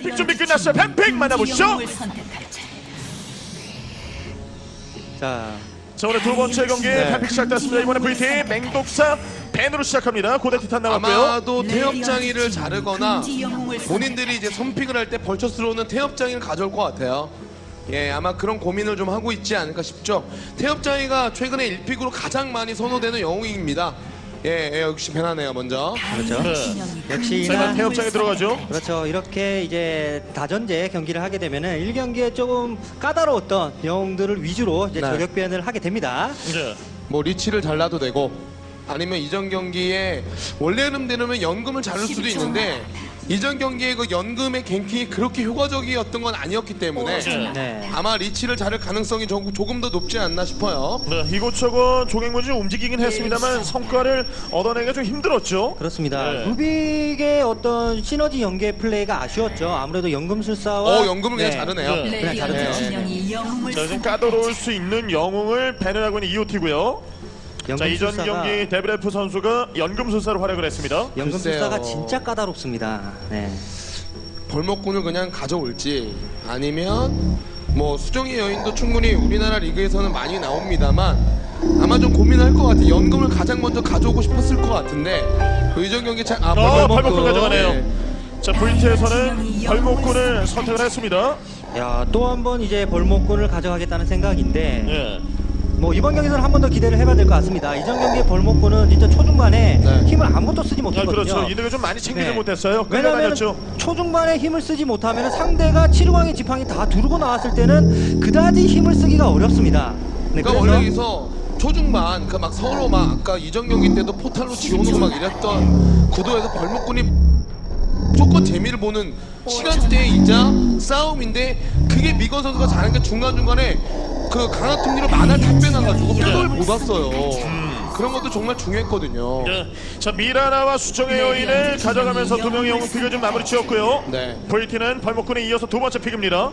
뱀픽 준비 끝났어요. 뱀픽 만나보시죠. 자, 자 오늘 두 번째 경기 네. 뱀픽 시작됐습니다. 이번에 VT 맹독사 밴으로 시작합니다. 고대 티탄 나왔고요. 아마도 태엽장이를 자르거나 본인들이 이제 선픽을 할 때 벌처스로 는 태엽장이를 가져올 것 같아요. 예, 아마 그런 고민을 좀 하고 있지 않을까 싶죠. 태엽장이가 최근에 1픽으로 가장 많이 선호되는 영웅입니다. 예, 예 역시 배나네요 먼저. 그렇죠. 네. 역시나 자, 태엽장에 들어가죠. 그렇죠. 이렇게 이제 다전제 경기를 하게 되면은 1경기에 조금 까다로웠던 영웅들을 위주로 이제 네. 저격 변을 하게 됩니다. 이제 뭐 리치를 잘라도 되고 아니면 이전 경기에 원래 흐름대로면 연금을 자를 수도 있는데 이전 경기에 그 연금의 갱킹이 그렇게 효과적이었던 건 아니었기 때문에 네. 아마 리치를 자를 가능성이 조금, 조금 더 높지 않나 싶어요. 네, 이곳저곳 조경문이 움직이긴 했습니다만 성과를 얻어내기가 좀 힘들었죠. 그렇습니다. 네. 루빅의 어떤 시너지 연계 플레이가 아쉬웠죠. 아무래도 연금술사와 어, 연금을 그냥 자르네요. 네. 그냥 자르네요. 진영이 영웅을 자, 지금 까다로울 수 있는 영웅을 배를 하고 있는 이오티고요. 자, 이전 연금술사가 경기 데브레프 선수가 연금술사로 활약을 했습니다. 연금술사가 글쎄요. 진짜 까다롭습니다. 네. 벌목꾼을 그냥 가져올지 아니면 뭐 수정의 여인도 충분히 우리나라 리그에서는 많이 나옵니다만 아마 좀 고민할 것 같아. 연금을 가장 먼저 가져오고 싶었을 것 같은데 그 이전 경기 참 아, 어, 벌목꾼. 벌목꾼 가져가네요. 네. 자, VT에서는 벌목꾼을 선택을 했습니다. 야, 또 한 번 이제 벌목권을 가져가겠다는 생각인데 예. 뭐 이번 경기에서는 한 번 더 기대를 해봐야 될 것 같습니다. 이전 경기의 벌목권은 진짜 초중반에 네. 힘을 아무것도 쓰지 아, 못했거든요. 그렇죠. 이득을 좀 많이 챙기지 네. 못했어요. 왜냐하면. 초중반에 힘을 쓰지 못하면 상대가 치루광의 지팡이 다 두르고 나왔을 때는 그다지 힘을 쓰기가 어렵습니다. 네, 그러니까 원래 여기서 초중반 그 막 서로 막 아까 이전 경기 때도 포탈로 지워놓고 막 이랬던 구도에서 벌목꾼이 무조건 재미를 보는 시간대이자 싸움인데 그게 미건 선수가 잘하는 게 중간중간에 그 강화 톱니로 mana를 다 빼놔가지고 TP를 못 왔어요 그런 것도 정말 중요했거든요 예. 자, 미라나와 수정의 여인을 가져가면서 두 명의 영웅 pick을 좀 마무리 지었고요. 네. VT는 벌목꾼에 이어서 두 번째 pick입니다.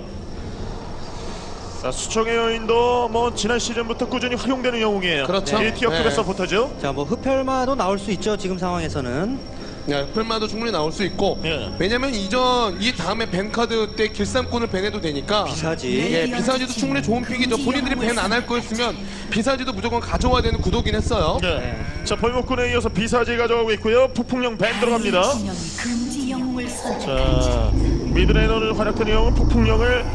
자, 수정의 여인도 뭐 지난 시즌부터 꾸준히 활용되는 영웅이에요. 그렇죠. 이 tier급의 네. 서포터죠. 자, 뭐 흡혈마도 나올 수 있죠. 지금 상황에서는. 네, 풀마도 충분히 나올 수 있고 예. 왜냐면 이전 이 다음에 ban card 때 길쌈꾼을 ban해도 되니까 비사지. 예, 비사지도 충분히 좋은 pick이죠. 본인들이 ban 안 할 거였으면 비사지도 무조건 가져와야 되는 구도긴 했어요. 네. 자, 벌목꾼에 이어서 비사지 가져가고 있고요. 폭풍령 ban 들어갑니다. 금지 영웅을 선택. 자, mid laner로 활약하는 영웅은 폭풍령을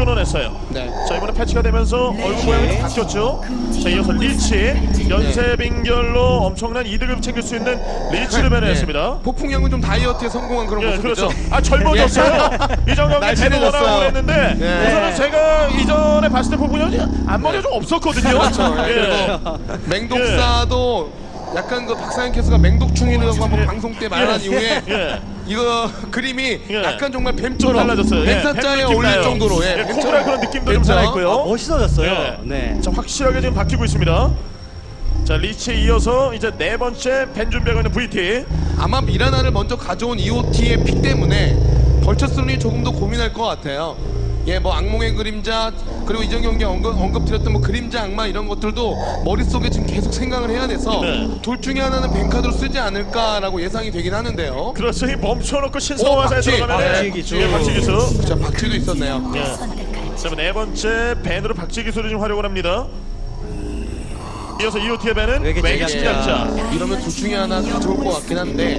끊어냈어요. 네. 자 이번에 패치가 되면서 얼굴 모양이 좀 바뀌었죠. 자 이어서 리치 연쇄 빙결로 엄청난 이득을 챙길 수 있는 리치를 배려했습니다. 폭풍형은 좀 다이어트에 성공한 그런 예, 모습이죠. 그렇죠. 아 젊어졌어요. 이전 경기 날씬해졌어요. 제대로 하고 했는데 네. 우선은 제가 이전에 봤을 때 폭풍령이 앞머리가 좀 없었거든요. 그렇죠. 예, 예. 맹독사도 약간 그 캐스가 맹독충이라고 한번 방송 때 말한 예. 이후에 예. 이거 그림이 예. 약간 정말 좀 뱀처럼 달라졌어요. 예. 어울릴 나요. 정도로 예, 뱀처럼. 코브라 그런 느낌도 좀 뱀처럼. 살아있고요. 어, 멋있어졌어요. 예. 네. 자 확실하게 지금 바뀌고 있습니다. 자 리치에 이어서 이제 네 번째 ban 준비하고 있는 VT. 아마 미라나를 먼저 가져온 EOT의 pick 때문에 벌처스론이 조금 더 고민할 것 같아요. 예, 뭐 악몽의 그림자 그리고 이전 경기 언급, 언급드렸던 뭐 그림자 악마 이런 것들도 머릿속에 지금 계속 생각을 해야 돼서 네. 둘 중에 하나는 ban card로 쓰지 않을까라고 예상이 되긴 하는데요. 그렇죠. 이 멈춰놓고 신성화사에 박쥐. 들어가면 박쥐 기수. 예, 박쥐 기수. 자, 박쥐도 있었네요. 예. 자, 네 번째 ban으로 박쥐 기수를 지금 활용을 합니다. 이어서 이오티의 밴은 외계 외계 침략자. 침략자. 이러면 둘 중에 하나 가져올 것 같긴 한데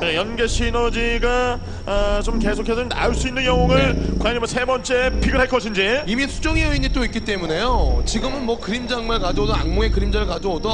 네, 연계 시너지가 아, 좀 계속해서 나올 수 있는 영웅을 과연 뭐세 번째 픽을 할 것인지. 이미 수정의 여인이 또 있기 때문에요. 지금은 뭐 그림자 악마를 가져오든 악몽의 그림자를 가져오든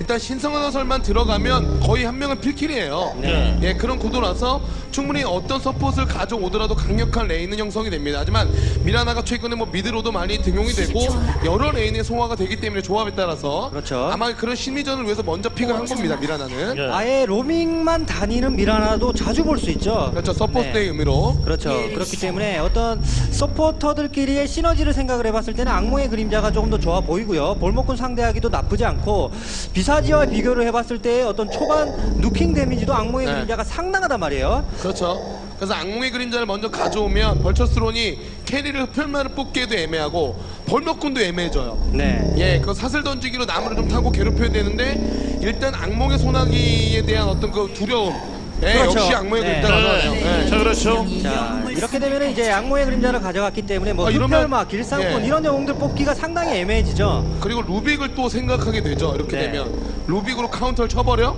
일단 신성한 설만 들어가면 거의 한 명은 필킬이에요. 네. 예, 그런 구도라서 충분히 어떤 서폿을 가져오더라도 강력한 레인은 형성이 됩니다. 하지만 미라나가 최근에 뭐 mid로도 많이 등용이 되고 여러 lane의 소화가 되기 때문에 조합에 따라서 그렇죠. 아마 그런 심리전을 위해서 먼저 pick을 한 겁니다. 미라나는. 예. 아예 로밍만 다니는 미라나도 자주 볼 수 있죠. 그렇죠. support의 네. 의미로. 그렇죠. 그렇기 때문에 어떤 서포터들끼리의 시너지를 생각을 해봤을 때는 악몽의 그림자가 조금 더 좋아 보이고요. 벌목꾼 상대하기도 나쁘지 않고 비사지와 비교를 해봤을 때 어떤 초반 nuking 데미지도 악몽의 네. 그림자가 상당하단 말이에요. 그렇죠. 그래서 악몽의 그림자를 먼저 가져오면 벌처스론이 carry를 흡혈마를 뽑기에도 애매하고 벌목꾼도 애매해져요. 네. 예, 그 사슬 던지기로 나무를 좀 타고 괴롭혀야 되는데 일단 악몽의 소나기에 대한 어떤 그 두려움 예, 그렇죠. 역시 악몽의 네. 그림자 가져가네요. 네. 예. 자 그렇죠. 자 이렇게 되면 이제 악몽의 그림자를 가져갔기 때문에 뭐 아, 흡혈마, 길쌈꾼 예. 이런 영웅들 뽑기가 상당히 애매해지죠. 그리고 루빅을 또 생각하게 되죠. 이렇게 네. 되면 루빅으로 카운터를 쳐버려?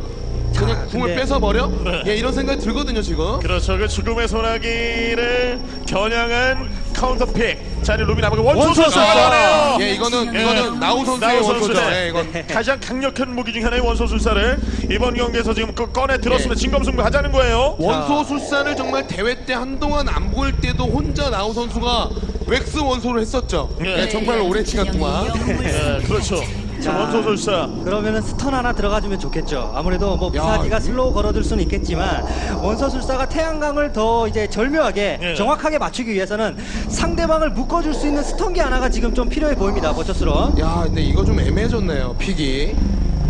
그냥 궁을 근데- 뺏어버려? 예, 이런 생각이 들거든요 지금. 그렇죠. 그 죽음의 소나기를 겨냥한 counter pick. 자, 이제 루비 나무가 원소 원소 술사가 술사. 나오네요. 예, 이거는 예. 이거는 나우 선수의 나우 원소죠. 선수네. 예, 이건 가장 강력한 무기 중 하나의 원소 술사를 이번 경기에서 지금 그 꺼내 들었으면 예. 진검승부 하자는 거예요. 원소 술사를 정말 대회 때 한동안 안 보일 때도 혼자 나우 선수가 Wex 원소를 했었죠. 예. 예, 정말 오랜 시간 동안. 예, 그렇죠. 자, 자. 원소술사. 그러면은 stun 하나 들어가주면 좋겠죠. 아무래도 뭐 야, 비사지가 slow 걸어둘 수는 있겠지만 원소술사가 태양강을 더 이제 절묘하게 예. 정확하게 맞추기 위해서는 상대방을 묶어줄 수 있는 stun기 하나가 지금 좀 필요해 보입니다. 벌처스론. 야, 근데 이거 좀 애매해졌네요. pick이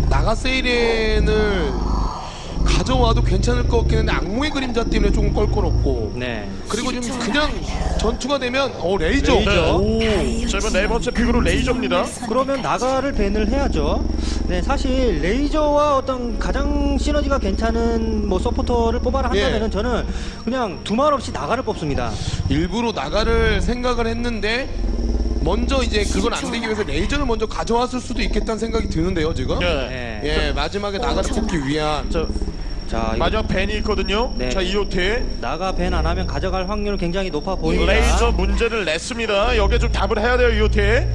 나가 세이렌을 가져와도 괜찮을 것 같긴 한데 악몽의 그림자 때문에 조금 껄끄럽고. 네. 그리고 좀 그냥 전투가 되면 어 레이저. 네. 오, 자, 이번 네 번째 pick으로 레이저입니다. 그러면 나가를 ban을 해야죠. 네, 사실 레이저와 어떤 가장 시너지가 괜찮은 뭐 서포터를 뽑아라 한다면 은 예. 저는 그냥 두말 없이 나가를 뽑습니다. 일부러 나가를 생각을 했는데 먼저 이제 그걸 안 되기 위해서 레이저를 먼저 가져왔을 수도 있겠다는 생각이 드는데요 지금. 예. 네. 예, 마지막에 나가를 뽑기 위한. 자, 자, 이거 마지막 ban이 있거든요. 네. 자, EOT. 나가 ban 안 하면 가져갈 확률 굉장히 높아 보입니다. 레이저 문제를 냈습니다. 여기에 좀 답을 해야 돼요, EOT.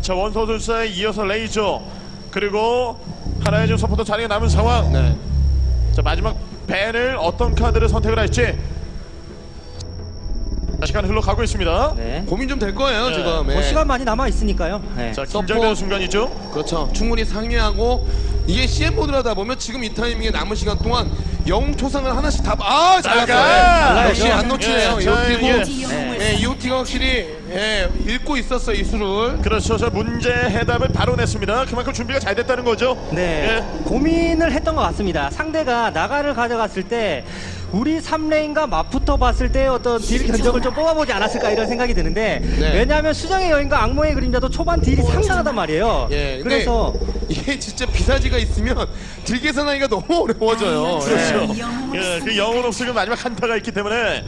자, 원소술사에 이어서 레이저. 그리고 하나의 좀 서포터 자리가 남은 상황. 네. 자, 마지막 ban을 어떤 카드를 선택을 할지. 자, 시간 흘러가고 있습니다. 네. 고민 좀 될 거예요 네. 지금. 뭐 예. 시간 많이 남아 있으니까요. 네. 자, 서포. 긴장되는 순간이죠. 그렇죠. 충분히 상의하고 이게 CM 모드를 하다 보면 지금 이 타이밍에 남은 시간 동안 영웅 초상을 하나씩 다 아, 나가! 잘했어요. 역시 안 놓치네요. 예, 자, EOT고 네. 예, EOT가 확실히 예, 읽고 있었어요, 이 수를. 그렇죠. 저 문제 해답을 바로 냈습니다. 그만큼 준비가 잘 됐다는 거죠. 네. 예. 고민을 했던 것 같습니다. 상대가 나가를 가져갔을 때 우리 3레인과 맞붙어 봤을 때 어떤 딜 견적을 좀 뽑아보지 않았을까 이런 생각이 드는데 네. 왜냐하면 수정의 여인과 악몽의 그림자도 초반 딜이 상당하단 말이에요. 예, 그래서 이게 진짜 비사지가 있으면 딜 계산하기가 너무 어려워져요. 그렇죠. 영웅을 예, 그 영혼 없으면 마지막 한타가 있기 때문에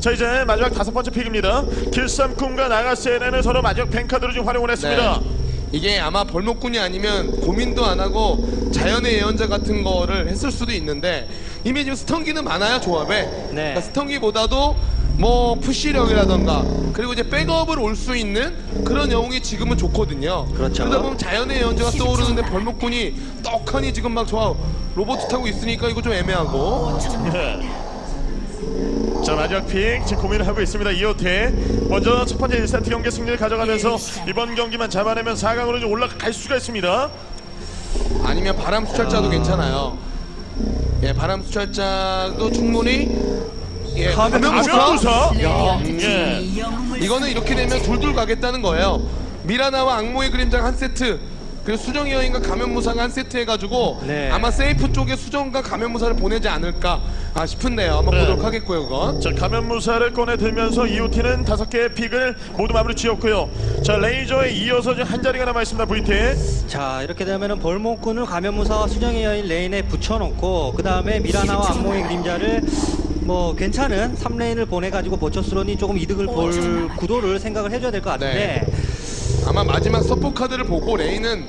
자 이제 마지막 다섯 번째 pick입니다. 길쌈꾼과 나가세이렌은 서로 마지막 ban card로 지금 활용을 했습니다. 네. 이게 아마 벌목꾼이 아니면 고민도 안 하고 자연의 예언자 같은 거를 했을 수도 있는데 이미 지금 stun기는 많아요 조합에. 그러니까 stun기보다도 뭐 push력이라던가 그리고 이제 backup을 올 수 있는 그런 영웅이 지금은 좋거든요. 그렇죠. 그러다 보면 자연의 예언자가 떠오르는데 벌목꾼이 떡하니 지금 막 좋아 로봇 타고 있으니까 이거 좀 애매하고. 예. 자 마지막 픽 지금 고민을 하고 있습니다. 이호태. 먼저 첫 번째 1세트 경기 승리를 가져가면서 이번 경기만 잡아내면 4강으로 좀 올라갈 수가 있습니다. 아니면 바람 수철자도 괜찮아요 예 바람 수철자도 충분히 예 가면부터 가면부터 야 예. 영웅을 이거는 이렇게 되면 둘둘 가겠다는 거예요. 미라나와 악몽의 그림자 한 세트. 그리고 수정이 여인과 가면무사가 한 세트 해가지고 네. 아마 세이프 쪽에 수정과 가면무사를 보내지 않을까 아 싶은데요. 한번 네. 보도록 하겠고요, 그건. 자 가면무사를 꺼내 들면서 EOT는 다섯 개의 pick을 모두 마무리 지었고요. 자 레이저에 이어서 한 자리가 남아 있습니다. VT. 자 이렇게 되면은 벌목꾼을 가면무사와 수정의 여인 lane에 붙여놓고 그 다음에 미라나와 악몽의 그림자를 뭐 괜찮은 3 lane을 보내가지고 버처스론이 조금 이득을 볼 구도를 생각을 해줘야 될 것 같은데 아마 마지막 서포 카드를 보고 lane은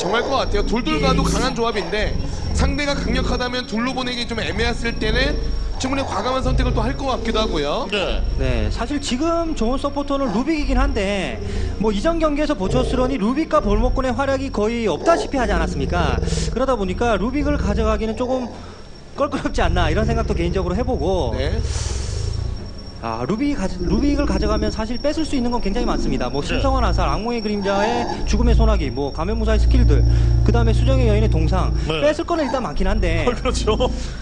정할 것 같아요. 둘둘 가도 강한 조합인데 상대가 강력하다면 둘로 보내기 좀 애매했을 때는 충분히 과감한 선택을 또 할 것 같기도 하고요. 네. 네, 사실 지금 좋은 서포터는 루빅이긴 한데 뭐 이전 경기에서 보초스런이 루빅과 볼목군의 활약이 거의 없다시피 하지 않았습니까? 그러다 보니까 루빅을 가져가기는 조금 껄끄럽지 않나 이런 생각도 개인적으로 해보고 네. 아 루빅 가, 루빅을 가져가면 사실 뺏을 수 있는 건 굉장히 많습니다. 뭐 신성한 화살, 악몽의 그림자의 죽음의 소나기, 뭐 가면무사의 스킬들, 그 다음에 수정의 여인의 동상 네. 뺏을 거는 일단 많긴 한데 어, 그렇죠.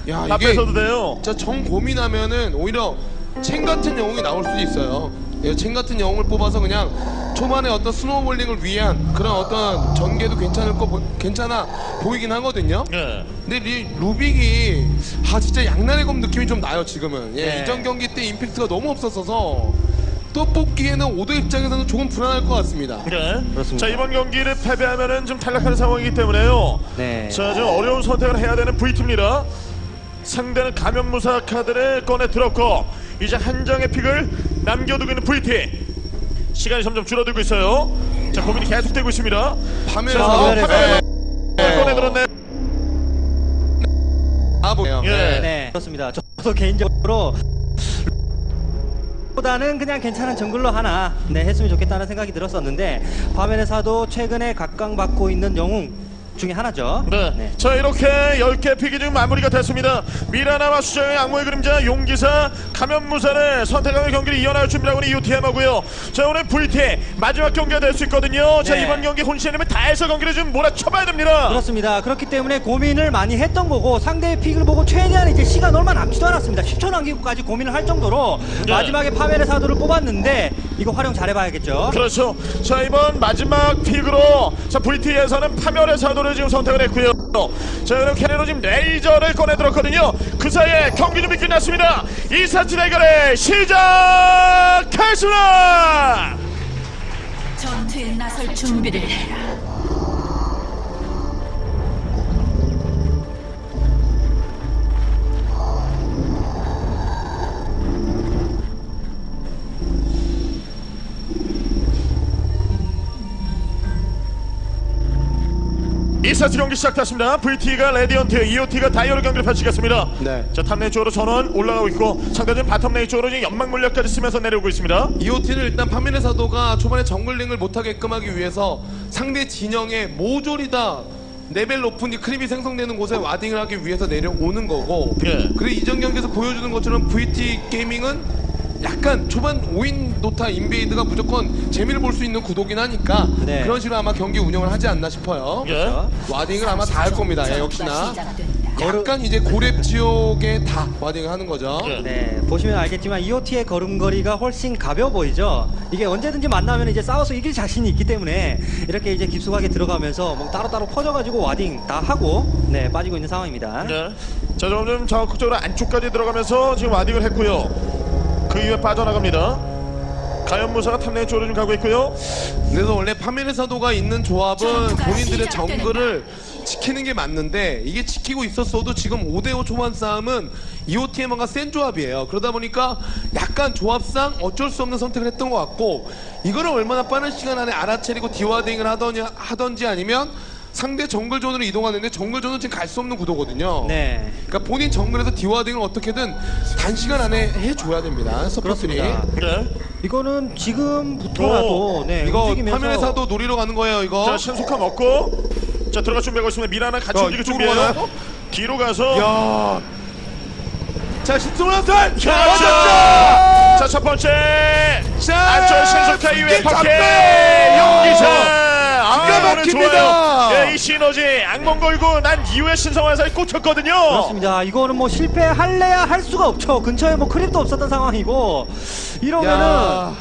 야, 다 이게- 뺏어도 돼요. 진짜 정 고민하면은 오히려 첸 같은 영웅이 나올 수도 있어요. 예, 첸 같은 영웅을 뽑아서 그냥 초반에 어떤 snowballing을 위한 그런 어떤 전개도 괜찮을 거 보- 괜찮아 보이긴 하거든요. 네. 근데 리, 루빅이 아 진짜 양날의 검 느낌이 좀 나요 지금은. 예, 네. 이전 경기 때 임팩트가 너무 없었어서 또 뽑기에는 오더 입장에서는 조금 불안할 것 같습니다. 네. 그렇습니다. 자 이번 경기를 패배하면은 좀 탈락하는 상황이기 때문에요. 네. 자, 좀 어려운 선택을 해야 되는 V2입니다. 상대는 감염무사 카드를 꺼내 들었고 이제 한 장의 픽을 남겨두고 있는 VT 시간이 점점 줄어들고 있어요 자 고민이 계속되고 있습니다 화면에서. 화면에서 네. 꺼내 들었네 아 보네요. 예. 네, 그렇습니다. 저도 개인적으로 보다는 그냥 괜찮은 정글러 하나 네, 했으면 좋겠다는 생각이 들었었는데 화면에서도 최근에 각광받고 있는 영웅 중에 하나죠. 네. 자 이렇게 10개 픽이 지금 마무리가 됐습니다 미라나와 수정의 악모의 그림자 용기사 감염무사를 선택하는 경기를 이어나갈 준비하고 있는 이오티엠하고요 자 오늘 VT 마지막 경기가 될 수 있거든요 자 네. 이번 경기 혼신님은 다 해서 경기를 좀 몰아쳐봐야 됩니다 그렇습니다. 그렇기 때문에 고민을 많이 했던 거고 상대의 픽을 보고 최대한 이제 시간 얼마 남지도 않았습니다. 10초 남기고까지 고민을 할 정도로 네. 마지막에 파멸의 사도를 뽑았는데 이거 활용 잘해봐야겠죠. 그렇죠. 자 이번 마지막 픽으로 자 VT에서는 파멸의 사도를 지금 선택을 했고요. 자 그럼 캐리로 지금 레이저를 꺼내 들었거든요. 그 사이에 경기 준비 끝났습니다. 2사치 대결의 시작하겠습니다. 전투에 나설 준비를 해라. 2세트 경기 시작됐습니다. VT가 레디언트, EOT가 다이어로 경기를 펼치겠습니다. 네. 자 top lane 쪽으로 전원 올라가고 있고 상대는 bottom lane 쪽으로 지금 연막 물약까지 쓰면서 내려오고 있습니다. EOT는 일단 파멸의 사도가 초반에 jungling을 못하게끔 하기 위해서 상대 진영에 모조리 다 레벨 높은 이 creep이 생성되는 곳에 warding을 하기 위해서 내려오는 거고 예. 그리고 이전 경기에서 보여주는 것처럼 VT 게이밍은 약간 초반 5인 도타 invade가 무조건 재미를 볼 수 있는 구도긴 하니까 네. 그런 식으로 아마 경기 운영을 하지 않나 싶어요 예. warding을 아마 다 할 겁니다 예, 역시나. 약간 이제 고렙 지역에 다 warding을 하는 거죠 예. 네, 보시면 알겠지만 EOT의 걸음걸이가 훨씬 가벼워 보이죠. 이게 언제든지 만나면 이제 싸워서 이길 자신이 있기 때문에 이렇게 이제 깊숙하게 들어가면서 뭐 따로따로 퍼져가지고 warding 다 하고 네 빠지고 있는 상황입니다. 네. 자, 점점 적극적으로 안쪽까지 들어가면서 지금 warding을 했고요. 그 이후에 빠져나갑니다. 가면무사가 top lane 쪽으로 좀 가고 있고요. 그래서 원래 파멸의 사도가 있는 조합은 본인들의. 정글을 지키는 게 맞는데 이게 지키고 있었어도 지금 5대5 초반 싸움은 EOTM가 센 조합이에요. 그러다 보니까 약간 조합상 어쩔 수 없는 선택을 했던 것 같고 이거를 얼마나 빠른 시간 안에 알아차리고 dewarding을 하던지 아니면 상대 정글 존으로 이동하는데 정글 존은 지금 갈 수 없는 구도거든요. 네, 그러니까 본인 정글에서 dewarding을 어떻게든 단시간 안에 해줘야 됩니다. 그렇습니다. 네. 이거는 지금부터라도 네, 이거 움직이면서 사도 노리러 가는 거예요. 이거. 자, 신속함 먹고 자, 들어갈 준비하고 있습니다. 미라나 같이 야, 움직일 준비해요. 뒤로 가서 야. 자, 신승훈 자, 맞았죠! 자, 자, 첫 번째. 자, 안쪽 신속타 퍼켓 잡혀요! 용기사. 아, 기가 오늘 막힙니다. 예, 이 시너지 악몽 걸고 난 이후에 신성환사에 꽂혔거든요. 그렇습니다. 이거는 뭐 실패할래야 할 수가 없죠. 근처에 뭐 크립도 없었던 상황이고 이러면은 야.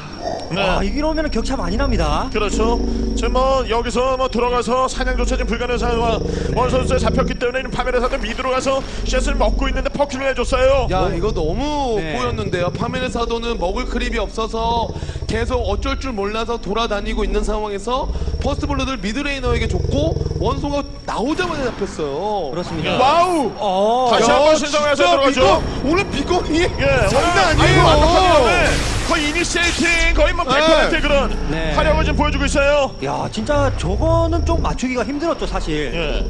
네. 아, 이러면은 격차 많이 납니다. 그렇죠. 지금 뭐 여기서 뭐 들어가서 사냥조차 지금 불가능한 상황 원 선수에 잡혔기 때문에 파멜에서도 미드로 가서 샷을 먹고 있는데 퍼큐를 해줬어요. 야, 이거 너무 네. 꼬였는데요. 파멜의 사도는 먹을 크립이 없어서 계속 어쩔 줄 몰라서 돌아다니고 있는 상황에서 퍼스트 블러드를 미드레이너에게 줬고 원소가 나오자마자 잡혔어요. 그렇습니다. 와우! 어, 다시 야, 한번 신성해서 진짜 들어가죠. 비거, 오늘 미건이 예, 장난 아니에요. 완벽하게 거의 initiating 거의 뭐 100% 네. 그런 네. 활약을 지금 보여주고 있어요. 야, 진짜 저거는 좀 맞추기가 힘들었죠, 사실. 예.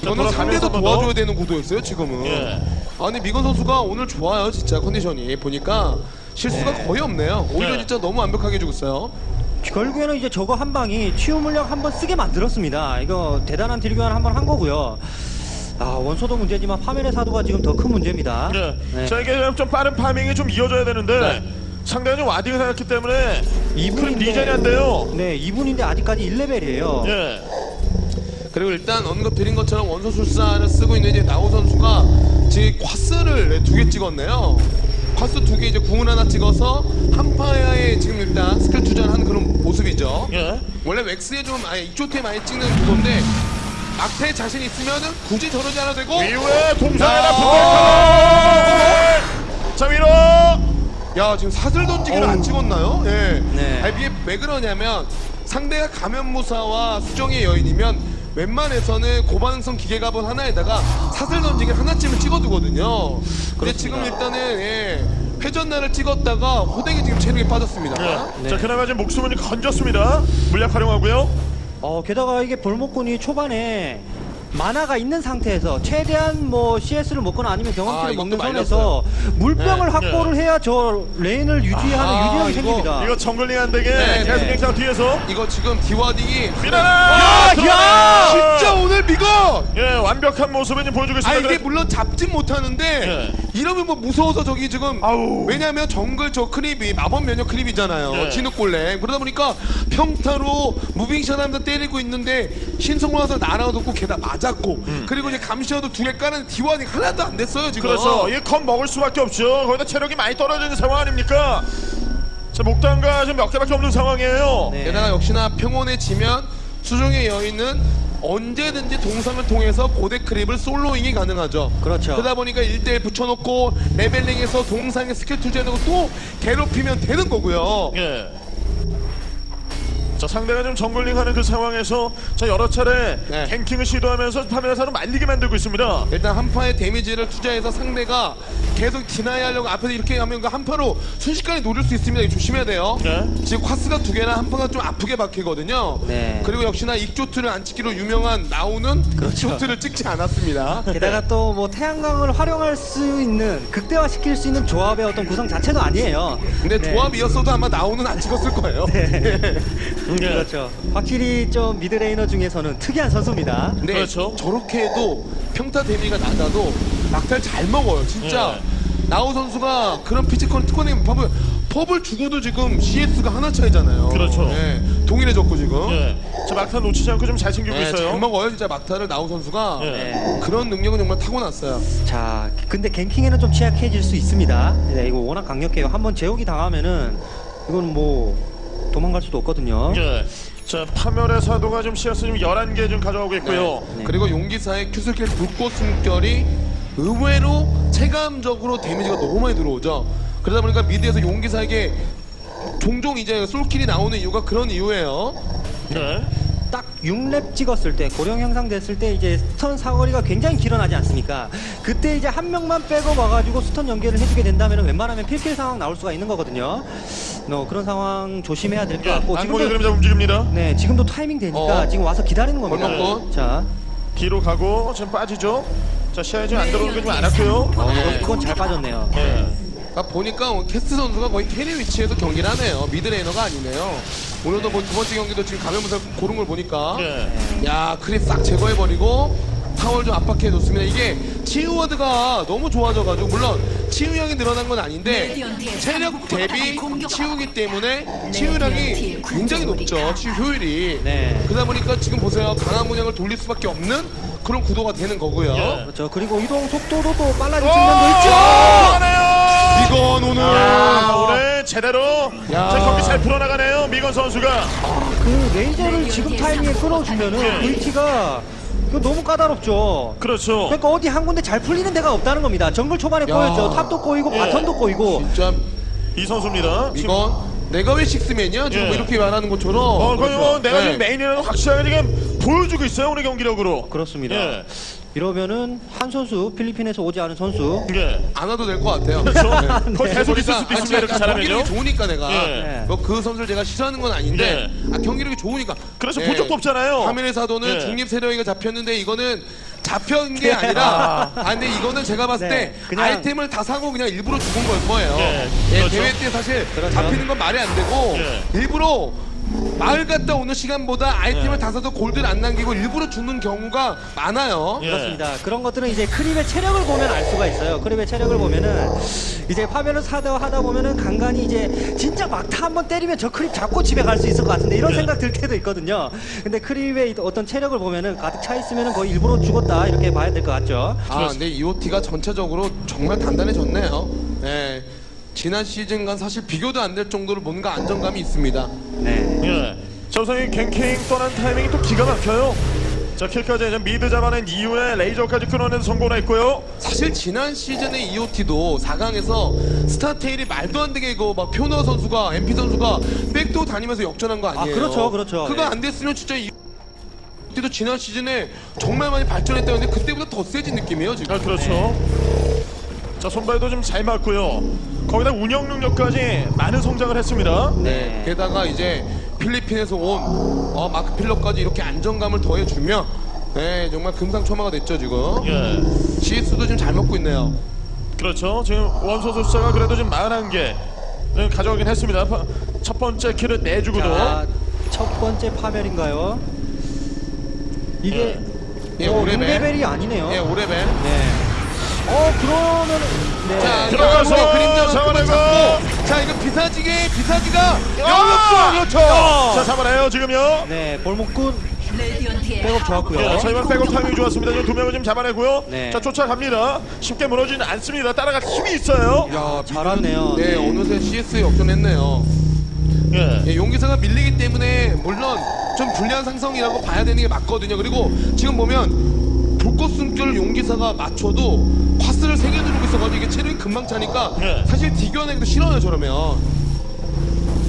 자, 저는 상대도 돌아가면서 한번 도와줘야 더. 되는 구도였어요 지금은. 예. 아니 미건 선수가 오늘 좋아요 진짜 컨디션이 보니까 실수가 거의 없네요. 오히려 네. 진짜 너무 완벽하게 해주고 있어요. 결국에는 이제 저거 한 방이 치유 물약 한번 쓰게 만들었습니다. 이거 대단한 deal 교환 한번 한 거고요. 아, 원소도 문제지만 파멸의 사도가 지금 더 큰 문제입니다. 예. 네. 자 이게 좀 빠른 farming이 좀 이어져야 되는데 네. 상대가 좀 warding을 해놨기 때문에 이분인데- 큰 리전이 안 돼요. 네, 2분인데 아직까지 1레벨이에요. 예. 그리고 일단 언급 드린 것처럼 원소술사를 쓰고 있는 이제 나우 선수가 지금 Quas를 두 개 찍었네요. Quas 두 개 이제 궁을 하나 찍어서 한파에 지금 일단 스킬 투자한 그런 모습이죠. 예. 원래 웩스에 좀 아예 이쪽에 많이 찍는 구도인데 막패 자신 있으면은 굳이 저러지 않아도 되고 이후에 동상에다 야. 붙어 자 위로 야 지금 사슬 던지기를 안 찍었나요? 예. 네. 아니 이게 왜 그러냐면 상대가 감염무사와 수정의 여인이면 웬만해서는 고반응성 기계갑은 하나에다가 사슬 던지기 하나쯤을 찍어두거든요. 근데 지금 일단은 예, 회전날을 찍었다가 호댕이 지금 체력이 빠졌습니다. 네. 자 그나마 지금 목숨은 건졌습니다. 물약 활용하고요. 어, 게다가 이게 볼목군이 초반에 만화가 있는 상태에서 최대한 뭐 CS를 먹거나 아니면 아, 경험치를 이것도 먹는 선에서 물병을 네, 확보를 해야 저 레인을 유지하는 아, 유리함이 이거- 생깁니다. 이거 정글링 안 되게 네, 계속 네. 갱상 뒤에서 이거 지금 디와딩이 미나라. 야, 야! 진짜 오늘 미건! 예 완벽한 모습을 보여주고 아 있습니다. 이게 물론 잡진 못하는데 네. 이러면 뭐 무서워서 저기 지금 아우. 왜냐면 정글 저 크립이 마법 면역 크립이잖아요 네. 진흙골렘 그러다 보니까 평타로 무빙샷 하면서 때리고 있는데 신성로 와서 날아오고 게다 맞았고 그리고 이제 감시어도 두 개 까는 디와딩 하나도 안 됐어요 지금 그렇죠. 이게 컵 먹을 수밖에 없죠. 거기다 체력이 많이 떨어져 있는 상황 아닙니까? 자 목단가 지금 몇 개밖에 없는 상황이에요. 네. 게다가 역시나 평온해지면 수중의 여인은 언제든지 동상을 통해서 고대 크립을 솔로잉이 가능하죠. 그렇죠. 그러다 보니까 1대1 붙여놓고 레벨링해서 동상에 스킬 투자해놓고 또 괴롭히면 되는 거고요. 예. 자 상대가 좀 jungling 하는 그 상황에서 자 여러 차례 네. ganking을 시도하면서 파멸의 사도 말리게 만들고 있습니다. 일단 한파의 데미지를 투자해서 상대가 계속 deny 하려고 앞에서 이렇게 하면 그 한파로 순식간에 노릴 수 있습니다. 이거 조심해야 돼요. 네. 지금 Quas가 두 개나 한파가 좀 아프게 박히거든요. 네. 그리고 역시나 익조트를 안 찍기로 유명한 나오는 그렇죠. 익조트를 찍지 않았습니다. 게다가 또 뭐 태양광을 활용할 수 있는 극대화 시킬 수 있는 조합의 어떤 구성 자체도 아니에요. 근데 네. 조합이었어도 아마 나오는 안 찍었을 거예요. 예. 그렇죠. 확실히 좀 mid laner 중에서는 특이한 선수입니다. 근데 그렇죠. 저렇게 해도 평타 데미가 낮아도 막탈 잘 먹어요. 진짜 예. 나우 선수가 그런 피지컬 특허내면 팝을 펍을 죽어도 지금 CS가 하나 차이잖아요. 그렇죠. 예, 동일해졌고 지금. 예. 자 막타 놓치지 않고 좀 잘 챙기고 예, 있어요. 잘 먹어요 진짜 막타를 나우 선수가 예. 네. 그런 능력은 정말 타고났어요. 자, 근데 갱킹에는 좀 취약해질 수 있습니다. 네, 이거 워낙 강력해요. 한번 제욱이 당하면은 이건 뭐 도망갈 수도 없거든요. 예. 자 파멸의 사도가 좀 CS 좀 11개 좀 가져오고 있고요. 네. 그리고 용기사의 Q skill 불꽃 숨결이 의외로 체감적으로 damage가 너무 많이 들어오죠. 그러다 보니까 mid에서 용기사에게 종종 이제 솔킬이 나오는 이유가 그런 이유예요. 예. 딱 6렙 찍었을 때 고룡 형상 됐을 때 이제 stun 사거리가 굉장히 길어나지 않습니까? 그때 이제 한 명만 빼고 와가지고 stun 연계를 해주게 된다면 웬만하면 필킬 상황 나올 수가 있는 거거든요. 너 그런 상황 조심해야 될것 예. 같고 지금도 그림자 움직입니다. 네 지금도 타이밍 되니까 어. 지금 와서 기다리는 겁니다. 벌먹고. 자, 뒤로 가고 지금 빠지죠. 자 시야에 지금 안 들어오는 게좀안 왔고요. 어, 네. 이건 잘 빠졌네요. 예. 아, 보니까 캐스트 선수가 거의 carry 위치에서 경기를 하네요. mid laner가 아니네요. 오늘도 뭐 두 번째 경기도 지금 가면서 고른 걸 보니까 예. 야 creep 싹 제거해버리고 타월 좀 압박해 줬습니다. 이게 치유 ward가 너무 좋아져가지고 물론 치유량이 늘어난 건 아닌데 체력 대비 치유기 때문에 치유량이 굉장히 높죠. 치유 효율이. 네. 그러다 보니까 지금 보세요. 강한 문양을 돌릴 수밖에 없는 그런 구도가 되는 거고요. 예. 그렇죠. 그리고 이동 속도도 또 빨라진 오! 측면도 있죠. 이건 오늘 야, 오늘 제대로 야. 자, 경기 잘 풀어나가네요. 미건 선수가. 그 레이저를 지금 타이밍에 끌어주면은 네. VT가 이거 너무 까다롭죠. 그렇죠. 그러니까 어디 한 군데 잘 풀리는 데가 없다는 겁니다. 정글 초반에 야. 꼬였죠. 탑도 꼬이고 예. bottom도 꼬이고. 진짜 이 선수입니다. 지금 이건 내가 왜 식스맨이야? 지금 예. 뭐 이렇게 말하는 것처럼. 어, 거의 뭐 내가 네. 지금 메인이라는 확실하게 지금 보여주고 있어요. 오늘 경기력으로. 그렇습니다. 예. 이러면은 한 선수 필리핀에서 오지 않은 선수. 예. 안 와도 될 것 같아요. 그렇죠. 네. 거의 계속 있을 그러니까 수도 있습니다. 이렇게 약간 잘하면요. 경기력이 좋으니까 내가 예. 뭐그 선수를 제가 싫어하는 건 아닌데 아, 경기력이 좋으니까 그래서 예. 본 적도 없잖아요. 파멸의 사도는 예. 중립 세력이가 잡혔는데 이거는 잡힌 게 아니라 아 근데 이거는 제가 봤을 네, 때 그냥- 아이템을 다 사고 그냥 일부러 죽은 걸 거예요. 예, 예, 그렇죠. 대회 때 사실 그렇죠. 잡히는 건 말이 안 되고 예. 일부러 마을 갔다 오는 시간보다 아이템을 예. 다 사서 골드를 안 남기고 일부러 죽는 경우가 많아요. 예. 그렇습니다. 그런 것들은 이제 creep의 체력을 보면 알 수가 있어요. creep의 체력을 보면은 이제 파멸의 사도 하다 보면은 간간히 이제 진짜 막타 한번 때리면 저 creep 잡고 집에 갈 수 있을 것 같은데 이런 네. 생각 들 때도 있거든요. 근데 creep의 어떤 체력을 보면은 가득 차 있으면은 거의 일부러 죽었다 이렇게 봐야 될 것 같죠. 아, 근데 EOT가 전체적으로 정말 단단해졌네요. 네. 지난 시즌과 사실 비교도 안 될 정도로 뭔가 안정감이 있습니다. 네. 예. 자, 우선 이 ganking 떠난 타이밍이 또 기가 막혀요. 자, kill까지 이제 mid 잡아낸 이후에 레이저까지 끊어내는 성공을 했고요. 사실 지난 시즌의 EOT도 4강에서 스타테일이 말도 안 되게 이거 막 표너 선수가 MP 선수가 백도 다니면서 역전한 거 아니에요? 아, 그렇죠, 그렇죠. 그거 예. 안 됐으면 진짜 이 그때도 지난 시즌에 정말 많이 발전했다는데 그때보다 더 세진 느낌이에요 지금. 아 그렇죠. 자 손발도 좀 잘 맞고요. 거기다 운영 능력까지 많은 성장을 했습니다. 네. 게다가 이제 필리핀에서 온 어, 마크 필러까지 이렇게 안정감을 더해주면 네 정말 금상첨화가 됐죠 지금. 예. CS도 좀잘 먹고 있네요. 그렇죠. 지금 원소수 숫자가 그래도 좀 41개 가져가긴 했습니다. 파- 첫 번째 킬을 내주고도 자, 첫 번째 파멸인가요? 이게 예, 어, 오레벨. 6레벨이 아니네요. 예, 오레벨. 네. 어 그러면 네. 자, 들어가서 그림자 잡아내고. 잡고. 자, 이거 비사지게 비사지가 아! 영역도 그렇죠. 자 잡아내요 지금요. 네 볼목군 백업 좋았고요. 예, 저희만 백업 타이밍 좋았습니다. 지금 두 명을 지금 잡아내고 네. 자 쫓아갑니다. 쉽게 무너지는 않습니다. 따라갈 힘이 있어요. 야, 잘하네요. 네, 네. 어느새 CS 역전했네요. 예. 예, 용기사가 밀리기 때문에 물론 좀 불리한 상성이라고 봐야 되는 게 맞거든요. 그리고 지금 보면 불꽃 숨결 용기사가 맞춰도 있어가지고 이게 체력이 금방 차니까 네. 사실 디겨내기도 싫어요 저러면.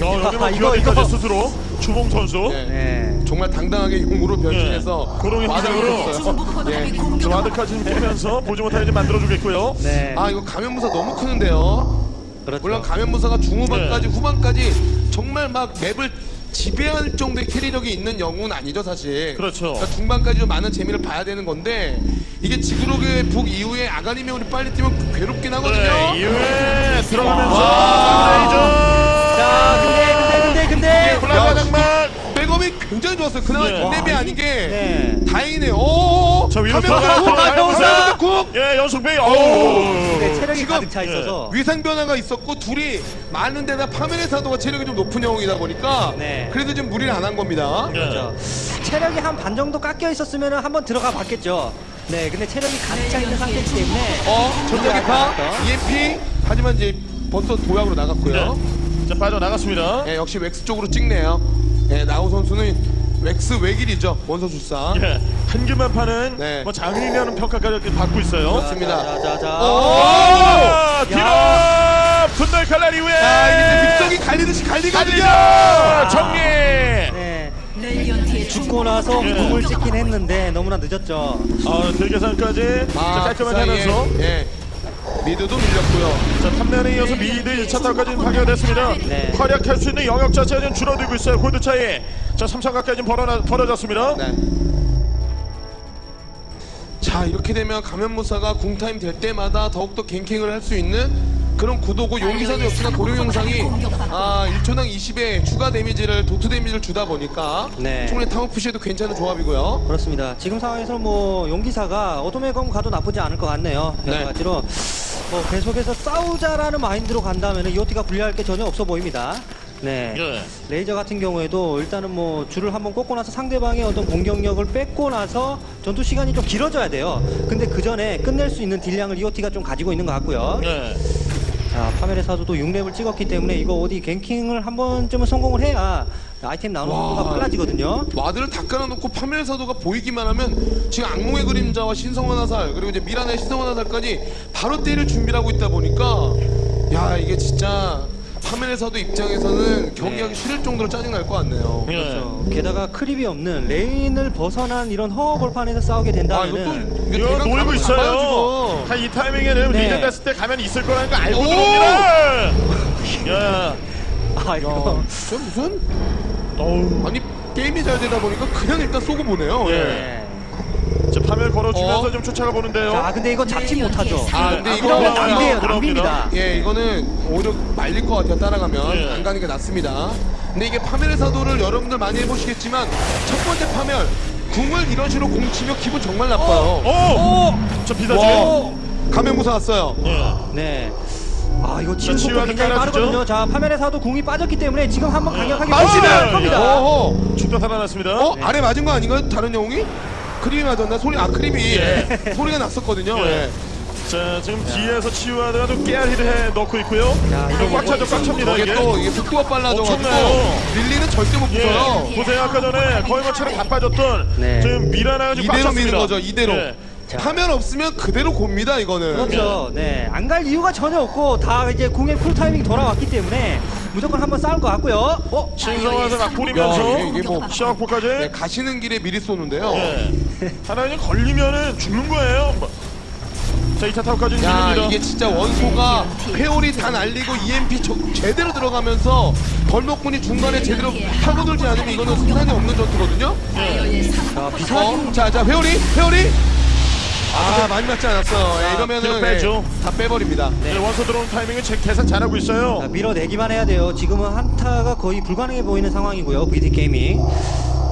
어, 여기만 이거, 이거. 스스로 주봉 선수. 네. 네. 정말 당당하게 용으로 변신해서. 줬어요. 중부포탑이 예. 좀 깨면서 보지 못하게 좀 만들어주겠고요. 네. 아 이거 감염무사 너무 크는데요. 그렇죠. 물론 감염무사가 중후반까지 네. 후반까지 정말 막 맵을 지배할 정도의 캐리력이 있는 영웅은 아니죠 사실. 그렇죠. 그러니까 중반까지 좀 많은 재미를 봐야 되는 건데 이게 지구록의 북 이후에 아가니메온이 빨리 뛰면 괴롭긴 하거든요. 네, 이후에 들어가면서 자 근데 근데 근데 근데 굉장히 좋았어요. 그나마 네. 빅맵이 와, 아닌 게 네. 다행이네요. 오, 저 위로 카메라 국. 예 연속 베이 네, 체력이 지금, 가득 차 있어서 위상 변화가 있었고 둘이 많은 데다 파면의 사도가 체력이 좀 높은 영웅이다 보니까 네. 그래도 좀 무리를 안 한 겁니다. 예. 그렇죠. 체력이 한 반 정도 깎여 있었으면 한번 들어가 봤겠죠. 네, 근데 체력이 가득 차 있는 상태이기 때문에 어, 전자기파. EMP 하지만 이제 벌써 도약으로 나갔고요. 네. 자 빠져나갔습니다 예, 역시 웩스 쪽으로 찍네요. 예, 나우 선수는 웩스 외길이죠 원서 출산. 예. 한 개만 파는 네. 뭐 장인이라는 평가까지 이렇게 받고 있어요 그렇습니다. 자, 자, 자. 오! 아, 디너 분노의 칼날 이후에 자, 이제 믹성이 갈리듯이 갈리거든요. 정리 네. 레디언트의 죽고 나서 예. 궁을 찍긴 했는데 너무나 늦었죠. 아 자, 아, 깔끔하게 하면서 예. mid도 밀렸고요. 자 탐면에 이어서 mid 1차 타까지 파괴가 됐습니다 네. 활약할 수 있는 영역 자체가 좀 줄어들고 있어요 골드 차이 자 3천 가까이 좀 벌어나, 벌어졌습니다 네. 자 이렇게 되면 가면무사가 궁타임 될 때마다 더욱더 ganking을 할 수 있는 그런 구도고 용기사도 역시나 고룡 형상이 아 1초당 20의 추가 damage를 dot damage를 주다 보니까 네. 충분히 타워 push에도 괜찮은 조합이고요. 그렇습니다. 지금 상황에서 뭐 용기사가 어둠의 검 가도 나쁘지 않을 것 같네요. 여러 네. 가지로 뭐 계속해서 싸우자라는 마인드로 간다면 EOT가 불리할 게 전혀 없어 보입니다. 네. 예. 레이저 같은 경우에도 일단은 뭐 줄을 한번 꽂고 나서 상대방의 어떤 공격력을 뺏고 나서 전투 시간이 좀 길어져야 돼요. 근데 그 전에 끝낼 수 있는 딜량을 EOT가 좀 가지고 있는 것 같고요. 예. 자, 파멸의 사도도 6렙을 찍었기 때문에 이거 어디 ganking을 한 번쯤은 성공을 해야 아이템 나오는 와. 속도가 빨라지거든요. ward를 다 깔아놓고 파멸 사도가 보이기만 하면 지금 악몽의 그림자와 신성한 화살 그리고 이제 미라나의 신성한 화살까지 바로 때릴 준비를 하고 있다 보니까 야 이게 진짜 사도 입장에서는 경기하기 네. 싫을 정도로 짜증날 것 같네요. 예. 그렇죠. 게다가 creep이 없는 lane을 벗어난 이런 허허 벌판에서 싸우게 아 된다면은 이것도 이거 놀고 있어요. 한이 타이밍에는 네. 리전 됐을 때 가면 있을 거라는 거 알고 오! 들어옵니다. 야, 아 이거. 저 무슨 어우, 아니 게임이 잘 되다 보니까 그냥 일단 쏘고 보네요. 예. 네. 걸어주면서 어? 좀 쫓아가 보는데요. 자 근데 이거 잡지 못하죠. 아 근데 아, 이거. 낭비예요. 낭비입니다. 예, 이거는 오히려 말릴 것 같아요. 따라가면 예. 안 가는 게 낫습니다. 근데 이게 파멸의 사도를 여러분들 많이 해보시겠지만 첫 번째 파멸 궁을 이런 식으로 공치면 기분 정말 나빠요. 오, 저 비사지. 와, 가면 무사 왔어요. 예. 네. 아 이거 지금 속도 굉장히 깔아주죠? 빠르거든요. 자 파멜의 사도 궁이 빠졌기 때문에 지금 한번 강력하게. 밀어낼 겁니다. 죽도 살아났습니다. 어? 아래 맞은 거 아닌가요? 다른 영웅이? 크림이 맞았나? 소리 아 크림이 예. 소리가 났었거든요. 예. 예. 자 지금 뒤에서 치유하더라도 깨알히를 해 넣고 있고요. 이거 꽉 차죠, 꽉 찹니다 이게 이게. 또 이게 속도가 빨라져가지고 엄청나요. 릴리는 절대 못 붙어요. 예. 보세요 아까 전에 거의 뭐 체력 다 빠졌던 네. 지금 미라나가 지금 꽉 이대로 찼습니다. 미는 거죠. 이대로. 예. 자. 파면 없으면 그대로 곱니다 이거는. 그렇죠. 네. 안 갈 이유가 전혀 없고 다 이제 궁의 쿨 타이밍 돌아왔기 때문에 무조건 한번 싸울 것 같고요. 어? 신성화서 막 야, 뿌리면서 이게, 이게 뭐 시작폭까지 네, 가시는 길에 미리 쏘는데요. 예. 하나님 걸리면은 죽는 거예요. 뭐. 자, 2차 타워까지 야 밀립니다. 이게 진짜 원소가 회오리 다 날리고 EMP 저- 제대로 들어가면서 벌목군이 중간에 제대로 파고들지 않으면 이거는 승산이 없는 전투거든요. 자, 상부 비사진 어? 자, 자 회오리, 회오리. 아 많이 맞지 않았어. 예, 뒤로 이러면은 빼죠. 예, 다 빼버립니다. 네, 원소 들어오는 타이밍은 제 계산 잘하고 있어요. 자, 밀어내기만 해야 돼요. 지금은 한타가 거의 불가능해 보이는 상황이고요. VD 게이밍.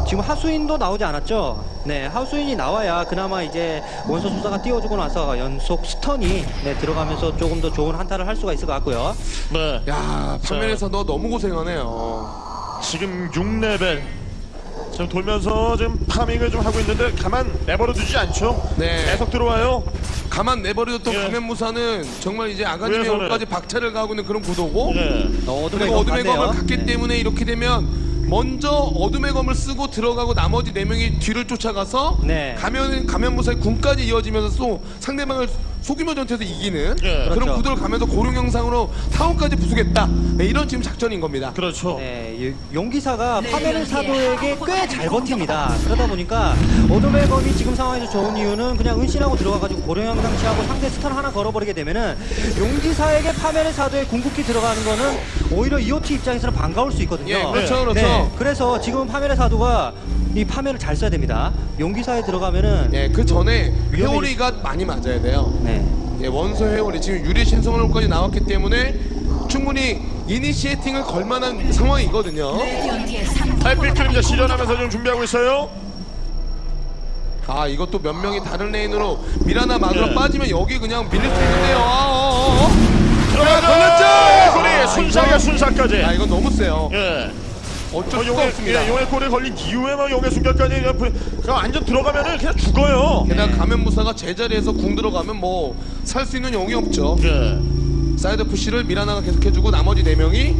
지금 하수인도 나오지 않았죠? 네, 하수인이 나와야 그나마 이제 원소술사가 띄워주고 나서 연속 stun이 네, 들어가면서 조금 더 좋은 한타를 할 수가 있을 것 같고요. 네. 야 판면에서 너 너무 고생하네요. 지금 6레벨. 지금 돌면서 지금 파밍을 좀 하고 있는데 가만 내버려 두지 않죠. 네. 계속 들어와요. 가만 내버려뒀던 예. 가면 무사는 정말 이제 아가님의 위에서는. 옷까지 박차를 가고 있는 그런 구도고 예. 어, 어둠의 그리고 검 어둠의 검을. 갖기 네. 때문에 이렇게 되면 먼저 어둠의 검을 쓰고 들어가고 나머지 네 명이 뒤를 쫓아가서 네. 가면 가면 무사의 군까지 이어지면서 또 상대방을 속이며 전투에서 이기는 예. 그런 그렇죠. 구도를 가면서 고령 영상으로 타운까지 부수겠다 네, 이런 지금 작전인 겁니다. 그렇죠. 네, 이 용기사가 파메른 사도에게 꽤 잘 버팁니다. 그러다 보니까 어둠의 검이 지금 상황에서 좋은 이유는 그냥 은신하고 들어가가지고 고령형 상치하고 상대 스턴 하나 걸어버리게 되면은 용기사에게 파메른 사도의 궁극기 들어가는 거는 오히려 EOT 입장에서는 반가울 수 있거든요. 예, 그렇죠, 그렇죠. 네, 그래서 지금 파메른 사도가 이 파면을 잘 써야 됩니다. 용기사에 들어가면은 예, 그 전에 회오리가 많이 맞아야 돼요. 네. 예, 원소 회오리 지금 유리 신성으로까지 나왔기 때문에 충분히 이니시에팅을 걸 만한 상황이거든요. 달빛 그림자 실현하면서 지금 준비하고 있어요. 아 이것도 몇 명이 다른 레인으로 미라나 막으로 예. 빠지면 여기 그냥 밀릴 수 있는데요. 아, 어, 어, 어. 들어가죠. 걸렸죠! 아, 순삭이야 순삭까지. 아 이건 너무 세요. 예. 어쩔 어, 수가 용의, 없습니다. 예, 용의 골에 걸린 이후에 막 용의 순간까지 그냥 완전 들어가면은 그냥 죽어요. 게다가 가면 무사가 제자리에서 궁 들어가면 뭐 살 수 있는 용이 없죠. 예. side push를 미라나가 계속해주고 나머지 네 명이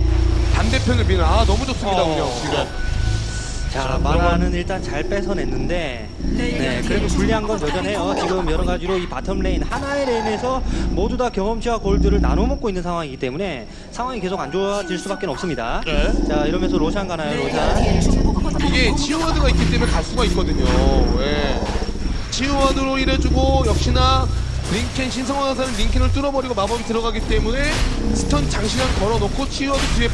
반대편을 미는 아 너무 좋습니다 어, 운영 지금. 자, 마나는 일단 잘 뺏어냈는데, 네, 그래도 불리한 건 여전해요. 지금 여러 가지로 이 bottom lane, 하나의 lane에서 모두 다 경험치와 골드를 나눠 먹고 있는 상황이기 때문에 상황이 계속 안 좋아질 수밖에 없습니다. 네. 자, 이러면서 로샨 가나요, 로샨? 중부 포탑 이게 치유 ward가 있기 때문에 갈 수가 있거든요. 예. 치유 ward로 일해주고 역시나 링켄 신성한 화살은 링켄을 뚫어버리고 마법이 들어가기 때문에 stun 장시간 걸어놓고 치유 ward 뒤에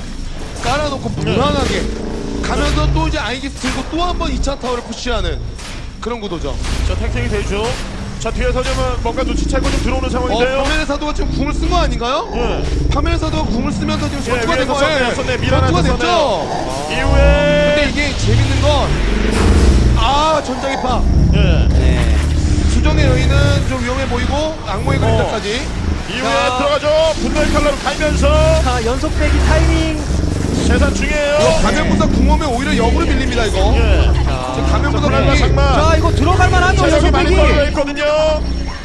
깔아놓고 무난하게 가면서 또 이제 아이기스 들고 또 한 번 2차 타워를 push하는 그런 구도죠. 자 탱탱이 되죠. 자 뒤에서 좀 뭔가 눈치채고 좀 들어오는 어, 상황인데요. 파멸의 사도가 지금 궁을 쓴 거 아닌가요? 예. 파멸의 사도가 궁을 쓰면서 지금 예, 전투가 된 거예요. 미라나한테 전투가 됐죠? 썼네요. 이후에 근데 이게 재밌는 건, 아, 전장의파. 예. 네. 수정의 여인은 좀 위험해 보이고, 악몽의 그림자까지. 이후에 자. 들어가죠. 분노의 칼라로 갈면서 자, 연속 빼기 타이밍. 세산 중이에요. 가면보다 궁험에 오히려 역으로 밀립니다, 이거. 예. 지금 가면보다 불안과 궁이. 장마. 자, 이거 들어갈 만하죠, 연속 많이. 떨어져 있거든요.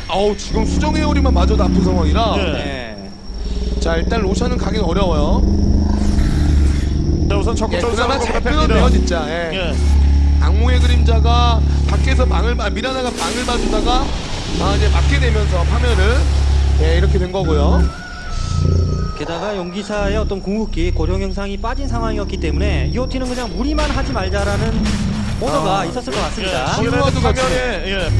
아우, 지금 수정의 요리만 맞아도 아픈 상황이라. 예. 네. 자, 일단 로션은 가긴 어려워요. 자 우선 예, 적극적으로 싸우는 잘 뺍니다. 진짜. 예. 예. 악몽의 그림자가 밖에서 봐, 미라나가 망을 봐주다가, 아, 이제 맞게 되면서 파면을, 예, 이렇게 된 거고요. 게다가 용기사의 어떤 궁극기 고령 형상이 빠진 상황이었기 때문에 EOT는 그냥 무리만 하지 말자라는 오더가 아. 있었을 것 예. 같습니다. 신호와도 같이. 파면에 예.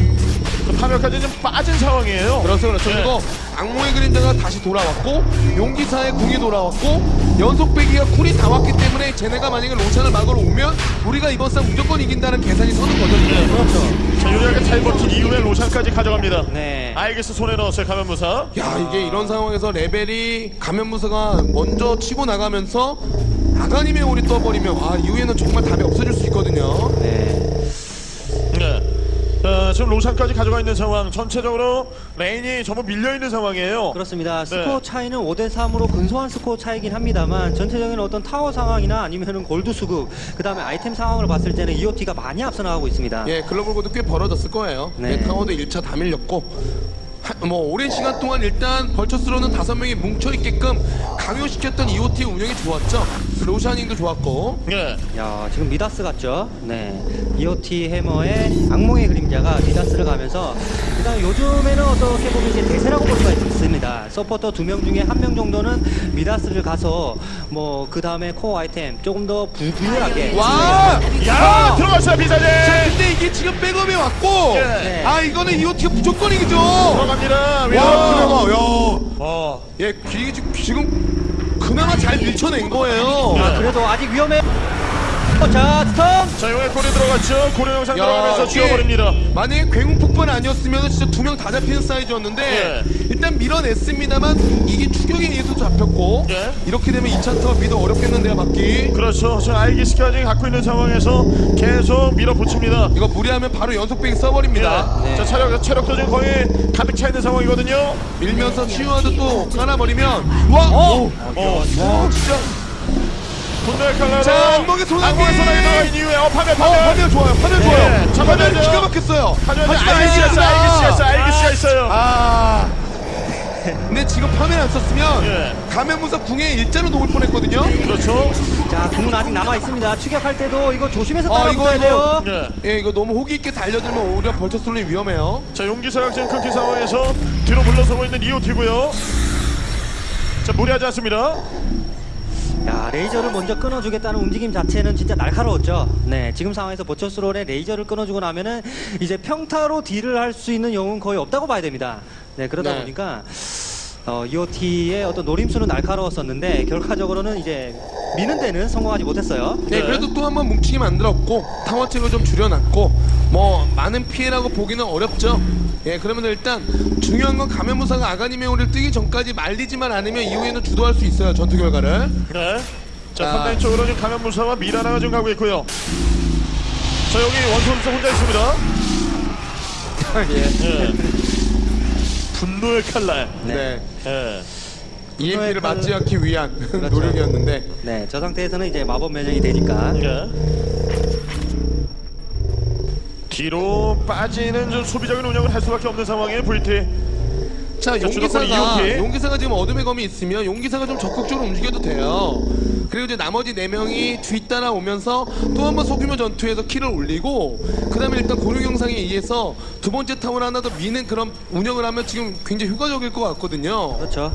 그 파면까지 좀 빠진 상황이에요. 그렇죠, 그렇죠. 예. 그리고 악몽의 그림자가 다시 돌아왔고, 용기사의 궁이 돌아왔고, 연속 베기가 cool이 다 왔기 때문에 쟤네가 만약에 로샨을 막으러 오면 우리가 이번 싸움 무조건 이긴다는 계산이 서는 거죠. 지금. 그렇죠. 자 유리하게 잘 버틴 이후에 로샨까지 가져갑니다. 네. 아이기스 손에 넣었어요 가면무사. 야 이게 이런 상황에서 레벨이 가면무사가 먼저 치고 나가면서 아가님의 홀이 떠버리면 아 이후에는 정말 답이 없어질 수 있거든요. 네. 네. 자, 지금 로샨까지 가져가 있는 상황. 전체적으로 lane이 전부 밀려 있는 상황이에요. 그렇습니다. 네. 스코어 차이는 5대 3으로 근소한 스코어 차이긴 합니다만 전체적인 어떤 타워 상황이나 아니면 은 골드 수급, 그 다음에 아이템 상황을 봤을 때는 EOT가 많이 앞서 나가고 있습니다. 예 글로벌 골드 꽤 벌어졌을 거예요. 네. 예, 타워도 1차 다 밀렸고 하- 뭐 오랜 시간 동안 일단 벌처스로는 다섯 명이 뭉쳐 있게끔 강요시켰던 EOT 운영이 좋았죠. 로샤닝도 좋았고. 예. 야 지금 미다스 같죠? 네 EOT 해머의 악몽의 그림자가 미다스를 가면서 그다음 요즘에는 어떻게 보면 이제 대세라고 볼 수가 있습니다. 서포터 두 명 중에 한 명 정도는 미다스를 가서 뭐 그 다음에 코어 아이템 조금 더 부, 부유하게 와! 야 들어갔어요. 자, 근데 이게 지금 백업이 왔고, 예. 아 이거는 EOT가 무조건 이기죠. 들어갑니다. 네. 와, 그나마, 야, 어. 예, 기, 지금 그나마 잘 밀쳐낸 거예요. 아, 그래도 아직 위험해. 어, 자 스톰 자 이번에 골이 들어갔죠. 고려 영상 야, 들어가면서 이게 지워버립니다. 만약에 굉음 폭발 아니었으면 진짜 두 명 다 잡히는 사이즈였는데 예. 일단 밀어냈습니다만 이게 추격에 의해서 잡혔고 예. 이렇게 되면 2차 타워 미도 어렵겠는데요 맞기 그렇죠. 저 알기스까지 갖고 있는 상황에서 계속 밀어붙입니다. 이거 무리하면 바로 연속 배기 써버립니다 예. 자 체력 체력도 지금 거의 가득 차 있는 상황이거든요. 밀면서 치유하도 또 깔아버리면 와! 어. 오! 와 진짜 분노의 칼날로 자, 악몽의 소나기! 소나기 들어간 이후에 어 파멸 어, 파멸 좋아요 예, 좋아요 잡아야죠. 화면이 기가 막혔어요 하지만 하지만 알기스가 있어요. 알기스가 있어요. 아 근데 지금 화면 안 썼으면 예. 가면무사 궁에 일자로 녹을 뻔했거든요 그렇죠. 자 궁은 아직 남아 있습니다. 추격할 때도 이거 조심해서 아, 따라붙어야 돼요. 예. 예, 이거 너무 호기 있게 달려들면 오히려 벌처솔이 위험해요. 자 용기사가 지금 끊긴 상황에서 뒤로 물러서고 있는 이오티고요. 자 무리하지 않습니다. 야 레이저를 먼저 끊어주겠다는 움직임 자체는 진짜 날카로웠죠. 네 지금 상황에서 보처스롤의 레이저를 끊어주고 나면은 이제 평타로 딜을 할 수 있는 영웅은 거의 없다고 봐야 됩니다. 네 그러다 네. 보니까 어, EOT의 어떤 노림수는 날카로웠었는데 결과적으로는 이제 미는 데는 성공하지 못했어요. 네, 네. 그래도 또 한번 뭉치게 만들었고 타워체로 좀 줄여놨고 뭐 많은 피해라고 보기는 어렵죠. 예, 그러면 일단 중요한 건 가면무사가 아가니메오를 뜨기 전까지 말리지만 않으면 이후에는 주도할 수 있어요 전투 결과를. 네. 자 자. 상당 쪽으로 지금 가면 무사와 미라나가 지금 가고 있고요. 자 여기 원선수 혼자 있습니다. 예. 분노의 칼날. 네. 예. EMP를 맞지 않기 위한 그렇죠. 노력이었는데. 네, 저 상태에서는 이제 마법 면역이 되니까. 예. 뒤로 빠지는 좀 수비적인 운영을 할 수밖에 없는 상황이에요 VT. 자, 용기사가. 용기사가 지금 어둠의 검이 있으면 용기사가 좀 적극적으로 움직여도 돼요. 그리고 이제 나머지 네 명이 뒤따라 오면서 또 한 번 소규모 전투에서 키를 올리고 그다음에 일단 고룡 영상에 의해서 두 번째 타워를 하나 더 미는 그런 운영을 하면 지금 굉장히 효과적일 것 같거든요. 그렇죠.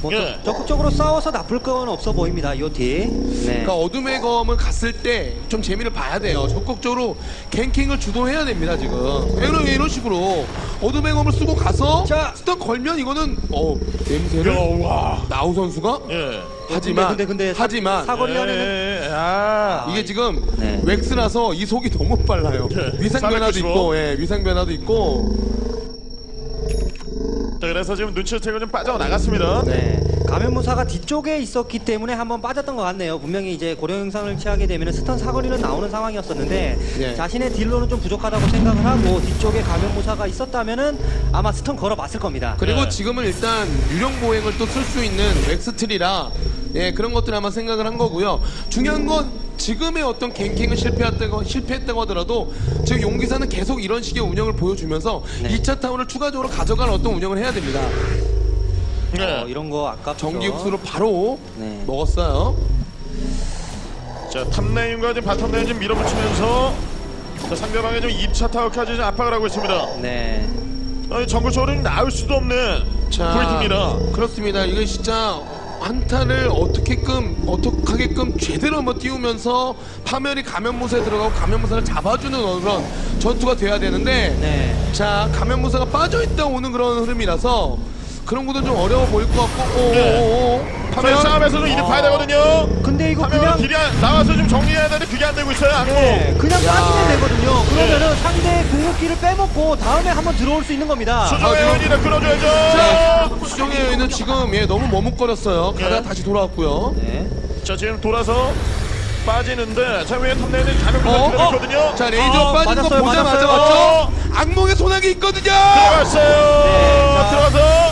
뭐 예. 적- 적극적으로 싸워서 나쁠 건 없어 보입니다, EOT. 네. 그러니까 어둠의 검을 갔을 때 좀 재미를 봐야 돼요. 적극적으로 갱킹을 주도해야 됩니다 지금. 이런 이런 식으로 어둠의 검을 쓰고 가서 자. 스턴 걸면 이거는 어 냄새를 야, 와. 나우 선수가 예. 하지만 근데, 근데, 근데 사- 하지만 사 거리 안에는 예. 아. 이게 지금 네. 웩스라서 이 속이 너무 빨라요. 예, 위상 변화도 495. 있고, 예, 위상 변화도 있고. 자, 그래서 지금 눈치채고 좀 빠져나갔습니다. 네. 가면무사가 뒤쪽에 있었기 때문에 한번 빠졌던 것 같네요. 분명히 이제 고려 영상을 취하게 되면 스턴 사거리는 나오는 상황이었었는데 네. 자신의 딜로는 좀 부족하다고 생각을 하고 뒤쪽에 가면무사가 있었다면은 아마 stun 걸어봤을 겁니다. 그리고 네. 지금은 일단 유령 보행을 또 쓸 수 있는 Wex tree라 예, 그런 것들 아마 생각을 한 거고요. 중요한 건 지금의 어떤 ganking을 실패했다고, 실패했다고 하더라도 지금 용기사는 계속 이런 식의 운영을 보여주면서 네. 2차 타워를 추가적으로 가져갈 어떤 운영을 해야 됩니다. 예. 어, 이런 거 아깝죠. 전기 흡수로 바로 네. 먹었어요. 자, top lane과 지금 bottom lane 좀 밀어붙이면서 자, 상대방의 좀 2차 타워까지 좀 압박을 하고 있습니다. 네. 아니, 정글 쪽으로는 나올 수도 없는 VT입니다. 그렇습니다. 이거 진짜 한타를 어떻게끔 어떻게끔 제대로 한번 띄우면서 파멸이 가면무사에 들어가고 가면무사를 잡아주는 그런 전투가 돼야 되는데 네. 자 가면무사가 빠져있다 오는 그런 흐름이라서 그런 것도 좀 어려워 보일 것 같고 오오오 자, 이 싸움에서도 이득 봐야 되거든요. 근데 이거 하면 그냥 딜이 안- 나와서 좀 정리해야 되는데 그게 안 되고 있어요. 네, 그냥 야. 빠지면 되거든요. 그러면은 상대 궁극기를 빼먹고 다음에 한번 들어올 수 있는 겁니다. 수정의 아, 끊어줘야죠. 자 수정의 여인은 지금 예 너무 머뭇거렸어요 가다가 예. 다시 돌아왔고요 네. 자, 지금 돌아서 빠지는데 자, 위에 top lane은 가는 어, 곳이 있거든요. 자 레이저 어, 빠진 거 맞았어요, 보자마자 맞았어요. 맞죠? 악몽의 소나기 있거든요 들어갔어요. 네, 자. 들어가서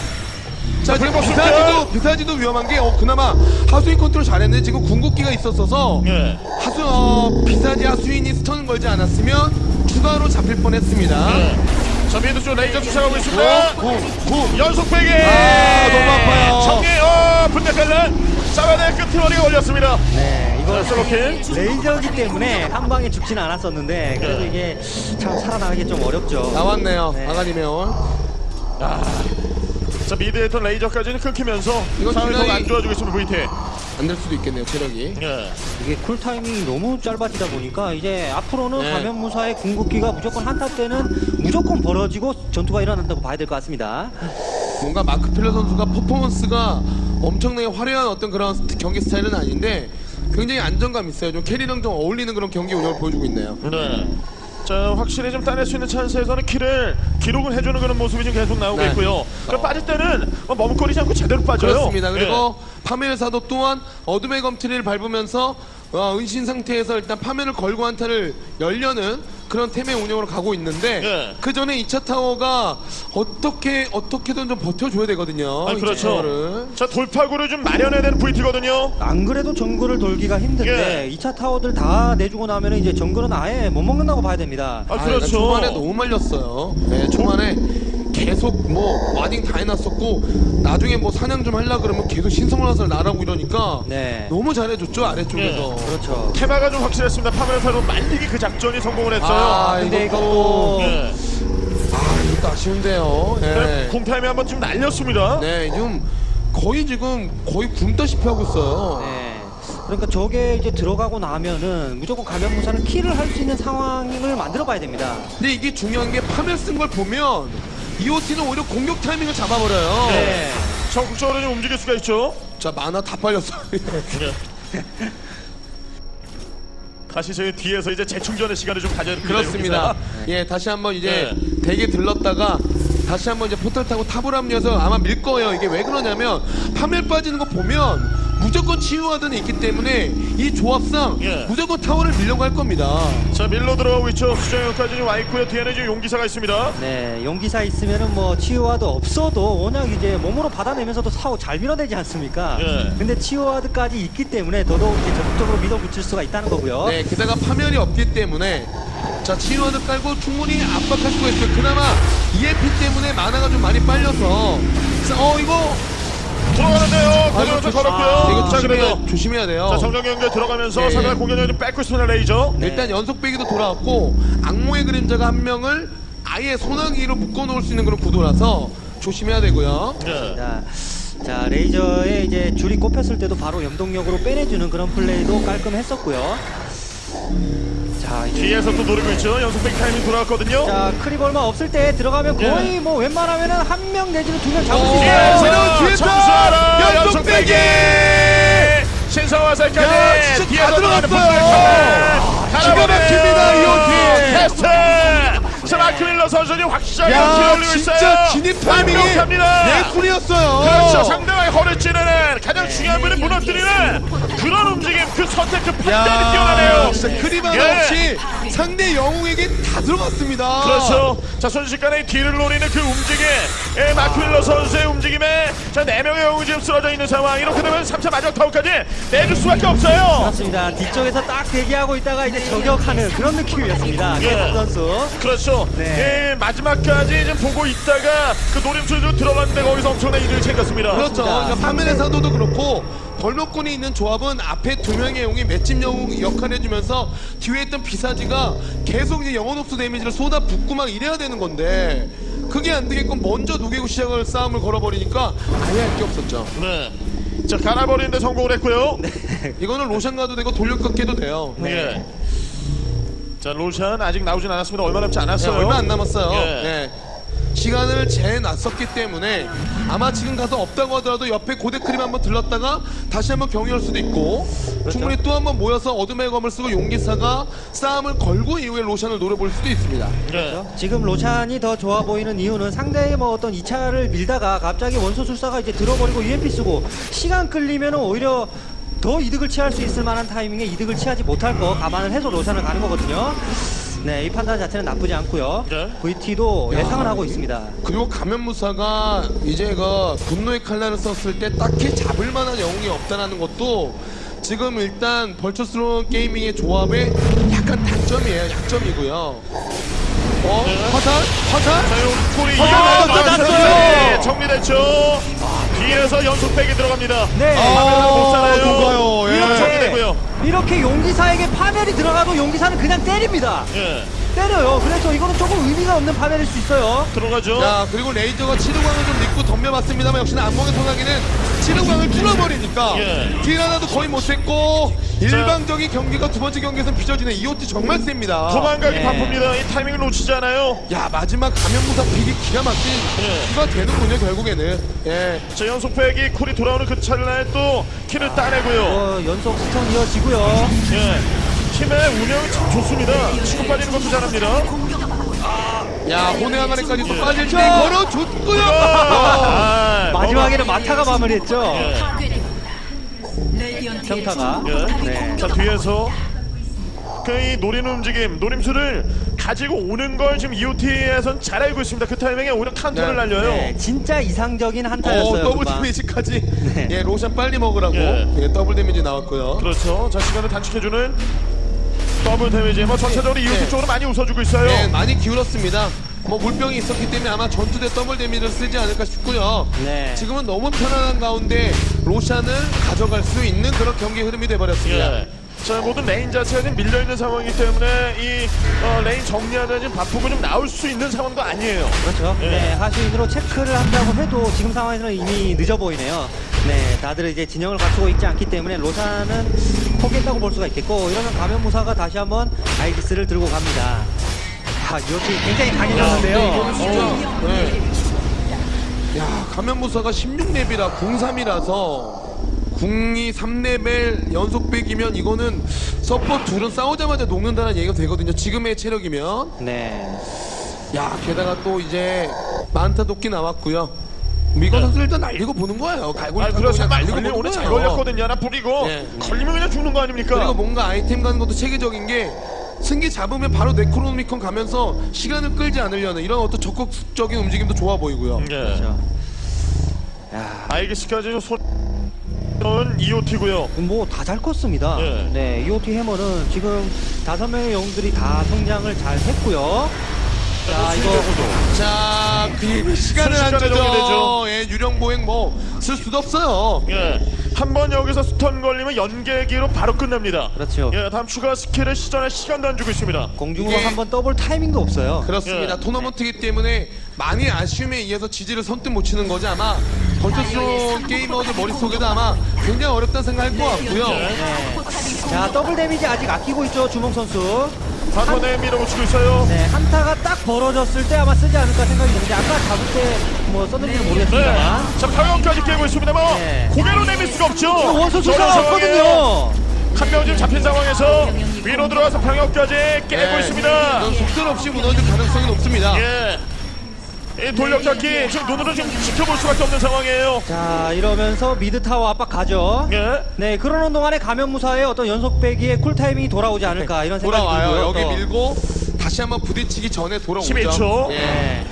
자 지금 불법 비사지도 출전. 비사지도 위험한 게 어, 그나마 하수인 컨트롤 잘했는데 지금 궁극기가 있었어서 예. 하수 어, 비사지 하수인이 stun 걸지 않았으면 추가로 잡힐 뻔했습니다. 네. 자, 자 mid 쪽 레이저 쫓아가고 있습니다. 구. 연속 베기. 아, 너무 아파요. 정리 어 분대 갈란 사바의 끝머리가 올렸습니다. 네, 이거. 레이저기 때문에 한 방에 죽지는 않았었는데 그래도 네. 이게 참 살아나기 좀 어렵죠. 나왔네요. 네. 아가님의 자 mid에 있던 레이저까지는 끊기면서 이건 상황이 굉장히- 더안 좋아지고 있습니다 VT. 안 될 수도 있겠네요, 체력이. 예. 이게 cool timing이 너무 짧아지다 보니까 이제 앞으로는 네. 가면무사의 궁극기가 무조건 한타 때는 무조건 벌어지고 전투가 일어난다고 봐야 될 것 같습니다. 뭔가 마크 필러 선수가 퍼포먼스가 엄청나게 화려한 어떤 그런 경기 스타일은 아닌데 굉장히 안정감 있어요. 좀 carry랑 좀 어울리는 그런 경기 운영을 보여주고 있네요. 네. 자 확실히 좀 따낼 수 있는 찬스에서는 kill을 기록을 해주는 그런 모습이 지금 계속 나오고 네. 있고요. 그럼 빠질 때는 뭐 머뭇거리지 않고 제대로 빠져요. 그렇습니다. 그리고 예. 파멸사도 또한 어둠의 검트리를 밟으면서 어, 은신 상태에서 일단 파멸을 걸고 한타를 열려는 그런 템의 운영으로 가고 있는데 예. 그 전에 2차 타워가 어떻게 어떻게든 좀 버텨줘야 되거든요. 아, 이 그렇죠. 자 돌파구를 좀 마련해야 되는 VT거든요. 안 그래도 정글을 돌기가 힘든데 예. 2차 타워들 다 내주고 나면 이제 정글은 아예 못 먹는다고 봐야 됩니다. 아 아, 그렇죠. 초반에 너무 말렸어요. 네, 초반에 계속 뭐 와딩 다 해놨었고 나중에 뭐 사냥 좀 하려 그러면 계속 신성라설 나라고 이러니까 네. 너무 잘해줬죠 아래쪽에서. 그렇죠. 테마가 좀 확실했습니다. 파멸사로 말리기 그 작전이 성공을 했어요. 아, 근데 이것도- 예. 아 이것도 아쉬운데요. 네. 네. 공타임에 한번 좀 날렸습니다. 네, 지금 거의 지금 거의 굶다시피 하고 있어요. 네. 그러니까 저게 이제 들어가고 나면은 무조건 감염무사는 킬을 할 수 있는 상황을 만들어 봐야 됩니다. 근데 이게 중요한 게 파멸 쓴 걸 보면 EOT는 오히려 공격 타이밍을 잡아버려요. 네. 적극적으로 좀 움직일 수가 있죠. 자 만화 다 빨렸어요. 네. 다시 저희 뒤에서 이제 재충전의 시간을 좀 가져야 됩니다. 그렇습니다. 예, 다시 한번 이제 네. 대게 들렀다가 다시 한번 이제 포털 타고 탑을 합류해서 아마 밀 거예요. 이게 왜 그러냐면 파멸 빠지는 거 보면 무조건 치유하드는 있기 때문에 이 조합상 예. 무조건 타워를 밀려고 할 겁니다. 자 밀로 들어가고 있죠. 수정역까지 와 있고요. 뒤에는 지금 용기사가 있습니다. 네, 용기사 있으면은 뭐 치유와도 없어도 워낙 이제 몸으로 받아내면서도 사고 잘 밀어내지 않습니까? 예. 근데 치유와드까지 있기 때문에 더더욱 이제 적극적으로 밀어붙일 수가 있다는 거고요. 네, 게다가 파멸이 없기 때문에 자 치유하드 깔고 충분히 압박할 수가 있어요. 그나마 EMP 때문에 만화가 좀 많이 빨려서 자, 어 이거 이거 좀 걸었고요. 아, 이거 자 그래도 조심해야, 조심해야 돼요. 자 정정 연결 들어가면서 네. 상대 공격력을 좀 뺏고 있습니다. 레이저. 네. 일단 연속 빼기도 돌아왔고 악몽의 그림자가 한 명을 아예 소나기로 묶어놓을 수 있는 그런 구도라서 조심해야 되고요. 네. 자, 자 레이저에 이제 줄이 꼽혔을 때도 바로 염동력으로 빼내주는 그런 플레이도 깔끔했었고요. 자, 이제 뒤에서 또 노리고 있죠. 연속 베기 타이밍 돌아왔거든요. 자 creep 얼마 없을 때 들어가면 예. 거의 뭐 웬만하면 은 한 명 내지는 두 명 잡을 수 어, 있어요. 뒤에서 뒤에서 청수하라 연속 연속 빼기! 빼기 신성화 살까지 야, 진짜 다 들어갔어요. 분들 기가 막힙니다, 이호티. 테스트 자 마크밀러 선수는 확실하게 야, 야, 올리고 진짜 있어요. 진입 타이밍이 완벽합니다. 예술이었어요. 그렇죠. 상대방의 허를 찌르는 가장 중요한 분을 무너뜨리는 그런 움직임 그 선택 그 판단이 뛰어나네요. 진짜 영웅에게 다 들어갔습니다. 그렇죠. 자 순식간에 뒤를 노리는 그 움직임, 예, 마크윌러 선수의 움직임에 자네 명의 영웅이 지금 쓰러져 있는 상황. 이렇게 되면 3차 마지막 타워까지 내줄 수밖에 없어요. 그렇습니다. 뒤쪽에서 딱 대기하고 있다가 이제 저격하는 그런 느낌이었습니다. 예. 계속 선수. 그렇죠. 네. 예, 마지막까지 좀 보고 있다가 그 노림수로 들어갔는데 거기서 엄청난 이득을 챙겼습니다. 그렇죠. 그러니까 사도도 그렇고 벌목군이 있는 조합은 앞에 두 명의 영웅이 맷집 영웅 역할 해주면서 뒤에 있던 비사지가 계속 이제 영혼 흡수 데미지를 쏟아 붓고 막 이래야 되는 건데 그게 안 되게끔 먼저 녹이고 시작을 싸움을 걸어버리니까 아예 할 게 없었죠. 네. 자 갈아버리는데 성공을 했고요. 이거는 로션 가도 되고 돌려깎기도 돼요. 네. 자 로션 아직 나오진 않았습니다. 얼마 남지 네, 않았어요. 얼마 안 남았어요. 예. 네. 시간을 재놨었기 때문에 아마 지금 가서 없다고 하더라도 옆에 고대 크림 한번 들렀다가 다시 한번 경유할 수도 있고 그렇죠. 충분히 또 한번 모여서 어둠의 검을 쓰고 용기사가 싸움을 걸고 이후에 로션을 노려볼 수도 있습니다. 네. 지금 로찬이 더 좋아 보이는 이유는 상대의 뭐 어떤 2차를 밀다가 갑자기 원소술사가 이제 들어버리고 UMP 쓰고 시간 끌리면 오히려 더 이득을 취할 수 있을 만한 타이밍에 이득을 취하지 못할 거 감안을 해서 로찬을 가는 거거든요. 네, 이 판단 자체는 나쁘지 않고요. 네. VT도 예상을 하고 있습니다. 그리고 가면무사가 이제 그 분노의 칼날을 썼을 때 딱히 잡을 만한 영웅이 없다는 것도 지금 일단 벌처스러운 게이밍의 조합의 약간 단점이에요. 약점이고요. 어? 화살? 화살? 자, 요 골이 아, 맞았어요. 정리됐죠. 뒤에서 연속 백이 들어갑니다. 네. 화면을 못 살아요. 누가요? 예. 이렇게 정리되고요. 이렇게 용기사에게 파멸이 들어가도 용기사는 그냥 때립니다. 예, 때려요. 그래서 이거는 조금 의미가 없는 파멸일 수 있어요. 들어가죠. 자 그리고 레이저가 치료광을 좀 믿고 덤벼봤습니다만 역시나 안목의 소나기는 치료광을 뚫어버리니까 예. deal 하나도 거의 못했고 일방적인 경기가 두 번째 경기에서는 빚어지네 이것도 정말 셉니다 도망가기 예. 바쁩니다. 이 타이밍을 놓치지 않아요. 야 마지막 가면무사 pick이 기가 막힌 예. 수가 되는군요 결국에는 예. 자, 연속 베기 cool이 돌아오는 그 찰나에 또 kill을 따내고요. 어, 연속 stun 이어지고요. 예. 팀의 운영이 참 좋습니다. 치고 빠지는 것도 잘합니다. 야 혼의 항아리까지 또 예. 빠질 때 자. 걸어줬고요 아, 마지막에는 막타가 마무리했죠. 예. 평타가. 예. 네. 자 뒤에서 그이 노리는 움직임, 노림수를 가지고 오는 걸 지금 EOT에선 잘 알고 있습니다. 그 타이밍에 오히려 카운터를 네. 날려요. 네, 진짜 이상적인 어, 한타였어요. 더블 금방. 데미지까지 네. 예 로샨 빨리 먹으라고 예. 예, 더블 데미지 나왔고요 그렇죠. 자 시간을 단축해주는 더블 데미지. 뭐 전체적으로 EOT 네. 쪽으로 많이 웃어주고 있어요. 네, 많이 기울었습니다. 뭐 물병이 있었기 때문에 아마 전투 때 더블 데미지를 쓰지 않을까 싶고요. 네. 지금은 너무 편안한 가운데 로샨을 가져갈 수 있는 그런 경기 흐름이 돼버렸습니다. 예. 자 모든 레인 자체가 지금 밀려 있는 상황이기 때문에 이 어, 레인 정리하다 지금 바쁘고 좀 나올 수 있는 상황도 아니에요. 그렇죠. 예. 네, 하수인으로 체크를 한다고 해도 지금 상황에서는 이미 늦어 보이네요. 네, 다들 이제 진영을 갖추고 있지 않기 때문에 로샨은 포기했다고 볼 수가 있겠고 이러면 가면무사가 다시 한번 아이기스를 들고 갑니다. 아, 이것이 굉장히 강해졌는데요. 진짜 네. 야 가면무사가 16렙이라 03이라서 02 3레벨 연속 백이면 이거는 서포 둘은 싸우자마자 녹는다는 얘기가 되거든요. 지금의 체력이면 네. 야 게다가 또 이제 만타 도끼 나왔고요. 미건 선수 일단 날리고 보는 거예요. 갈고리 아 그냥 날리고 보는 오늘 잘 거예요. 걸렸거든요. 하나 뿌리고 예. 걸리면 그냥 죽는 거 아닙니까? 그리고 뭔가 아이템 가는 것도 체계적인 게 승기 잡으면 바로 네크로노미콘 가면서 시간을 끌지 않으려는 이런 어떤 적극적인 움직임도 좋아 보이고요. 예. 그렇죠. 야, 아이기스까지 손 EOT고요. 뭐 다 잘 컸습니다. 예. 네, EOT 해머는 지금 다섯 명의 영웅들이 다 성장을 잘 했고요. 자, 이거 자, 그 시간을 안 주죠. 예, 유령 보행 뭐 쓸 수도 없어요. 예. 한 번 여기서 stun 걸리면 연계기로 바로 끝납니다. 그렇죠. 예, 다음 추가 스킬을 시전할 시간도 안 주고 있습니다. 공중으로 이게- 한번 떠볼 타이밍도 없어요. 그렇습니다. 예. 토너먼트이기 때문에 많이 아쉬움에 의해서 지지를 선뜻 못 치는 거지 아마 버추얼 쓰론 게이머들 머릿속에도 아마 굉장히 어렵다는 생각할 것 같고요. 네. 자, 더블 데미지 아직 아끼고 있죠, 주몽 선수. 사선에 밀어붙이고 있어요. 네, 한타가 딱 벌어졌을 때 아마 쓰지 않을까 생각이 드는데 아까 잡을 때 뭐 썼는지는 네. 모르겠습니다만. 자, 병영까지 깨고 있습니다만 네. 고개를 내밀 수가 없죠. 원소술사가 없거든요. 한명 지금 잡힌 상황에서 위로 들어가서 병영까지 깨고 예. 있습니다. 이건 속절 없이 무너질 가능성이 높습니다. 예. 이 돌려잡기 지금 눈으로 지금 지켜볼 수밖에 없는 상황이에요. 자, 이러면서 mid 타워 압박 가죠. 예. 네, 그러는 동안에 가면무사의 어떤 연속 베기의 cool 타이밍이 돌아오지 않을까 이런 생각이 돌아와요. 들고요. 여기 또. 밀고 다시 한번 부딪히기 전에 돌아오죠. 11초. 예.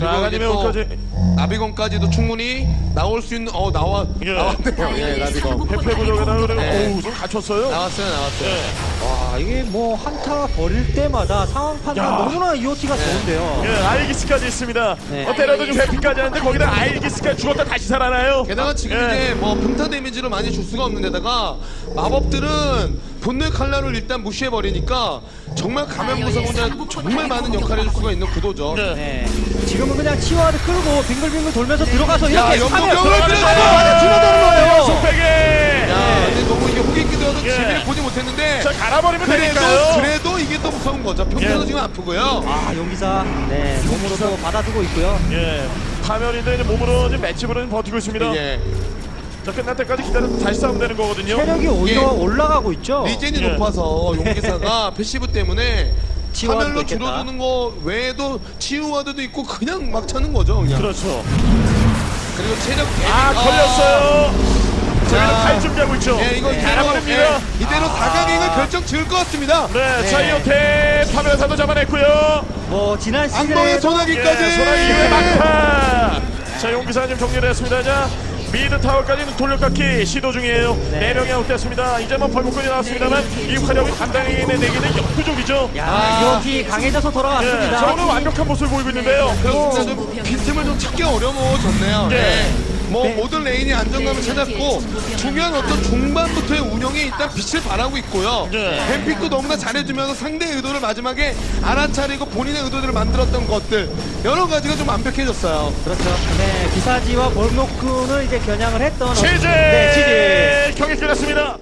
네. 그리고 자, 이제 아니면 또 여기까지. 나비검까지도 충분히 나올 수 있는 어 나와 예. 나왔네요. 예, 나비검 페페 부족에다 그리고 네. 오우 좀 갖췄어요. 나왔어요, 나왔어요. 예. 와, 이게 뭐 한타 벌일 때마다 상황 판단 야. 너무나 EOT가 좋은데요. 예, 아이기스까지 있습니다. 네. 어, 때려도 좀 회피까지 하는데 거기다 아이기스까지 죽었다 다시 살아나요. 게다가 지금 예. 이제 뭐 평타 데미지를 많이 줄 수가 없는 데다가 마법들은 본능 칼날을 일단 무시해 버리니까 정말 가면 무사 혼자 정말 많은 역할을 해줄 수가 있는 구도죠. 네. 네. 지금은 그냥 치와드 끌고 빙글빙글 돌면서 들어가서 야, 이렇게 들어가는 들여서. 줄어드는 거예요. 속백에 야, 근데 너무 이게 해도 예. 재미를 보지 못했는데 자 갈아버리면 그래도 되니까요. 그래도 이게 또 무서운 거죠. 평타도 예. 지금 아프고요. 아, 용기사 네, 몸으로 또 받아두고 있고요. 예. 파멸인데 이제 몸으로 지금 지금 버티고 있습니다. 예. 자 끝날 때까지 기다려서 다시 싸우면 되는 거거든요. 체력이 오히려 예. 올라가고 있죠. regen이 예. 높아서 용기사가 passive 때문에 있겠다. 줄어드는 거 외에도 치유 ward도 있고 그냥 막 차는 거죠. 그냥. 그렇죠. 그리고 체력 대비 아 걸렸어요. 자. 저희는 갈 준비하고 있죠. 예, 이거 이대로, 갈아버립니다. 예, 이대로 4강행을 결정 지을 것 같습니다. 네, 네. 차이오테 파멸사도 잡아냈고요. 뭐 지난 악몽의 시즌에 예, 소나기까지. 소나기 이후에 막타. 자, 용기사 님 정리를 했습니다. 자, mid 타워까지는 돌려깎기 시도 중이에요. 네, 명이 아웃됐습니다. 이제 뭐 벌목꾼이 나왔습니다만 이 화력이 감당해내기는 역부족이죠. 야, 아. 이오티 강해져서 예, 돌아왔습니다. 자, 오늘 완벽한 모습을 보이고 있는데요. 그래서 진짜 좀 빈틈을 좀 찾기 어려워졌네요. 네. 네. 뭐 네. 모든 레인이 안정감을 찾았고 중요한 어떤 중반부터의 운영에 일단 빛을 발하고 있고요. 네. ban pick도 너무나 잘해주면서 상대의 의도를 마지막에 알아차리고 본인의 의도들을 만들었던 것들 여러 가지가 좀 완벽해졌어요. 그렇죠. 네, 비사지와 볼모쿤을 이제 겨냥을 했던 최재 네, 치즈. 경기 끝났습니다.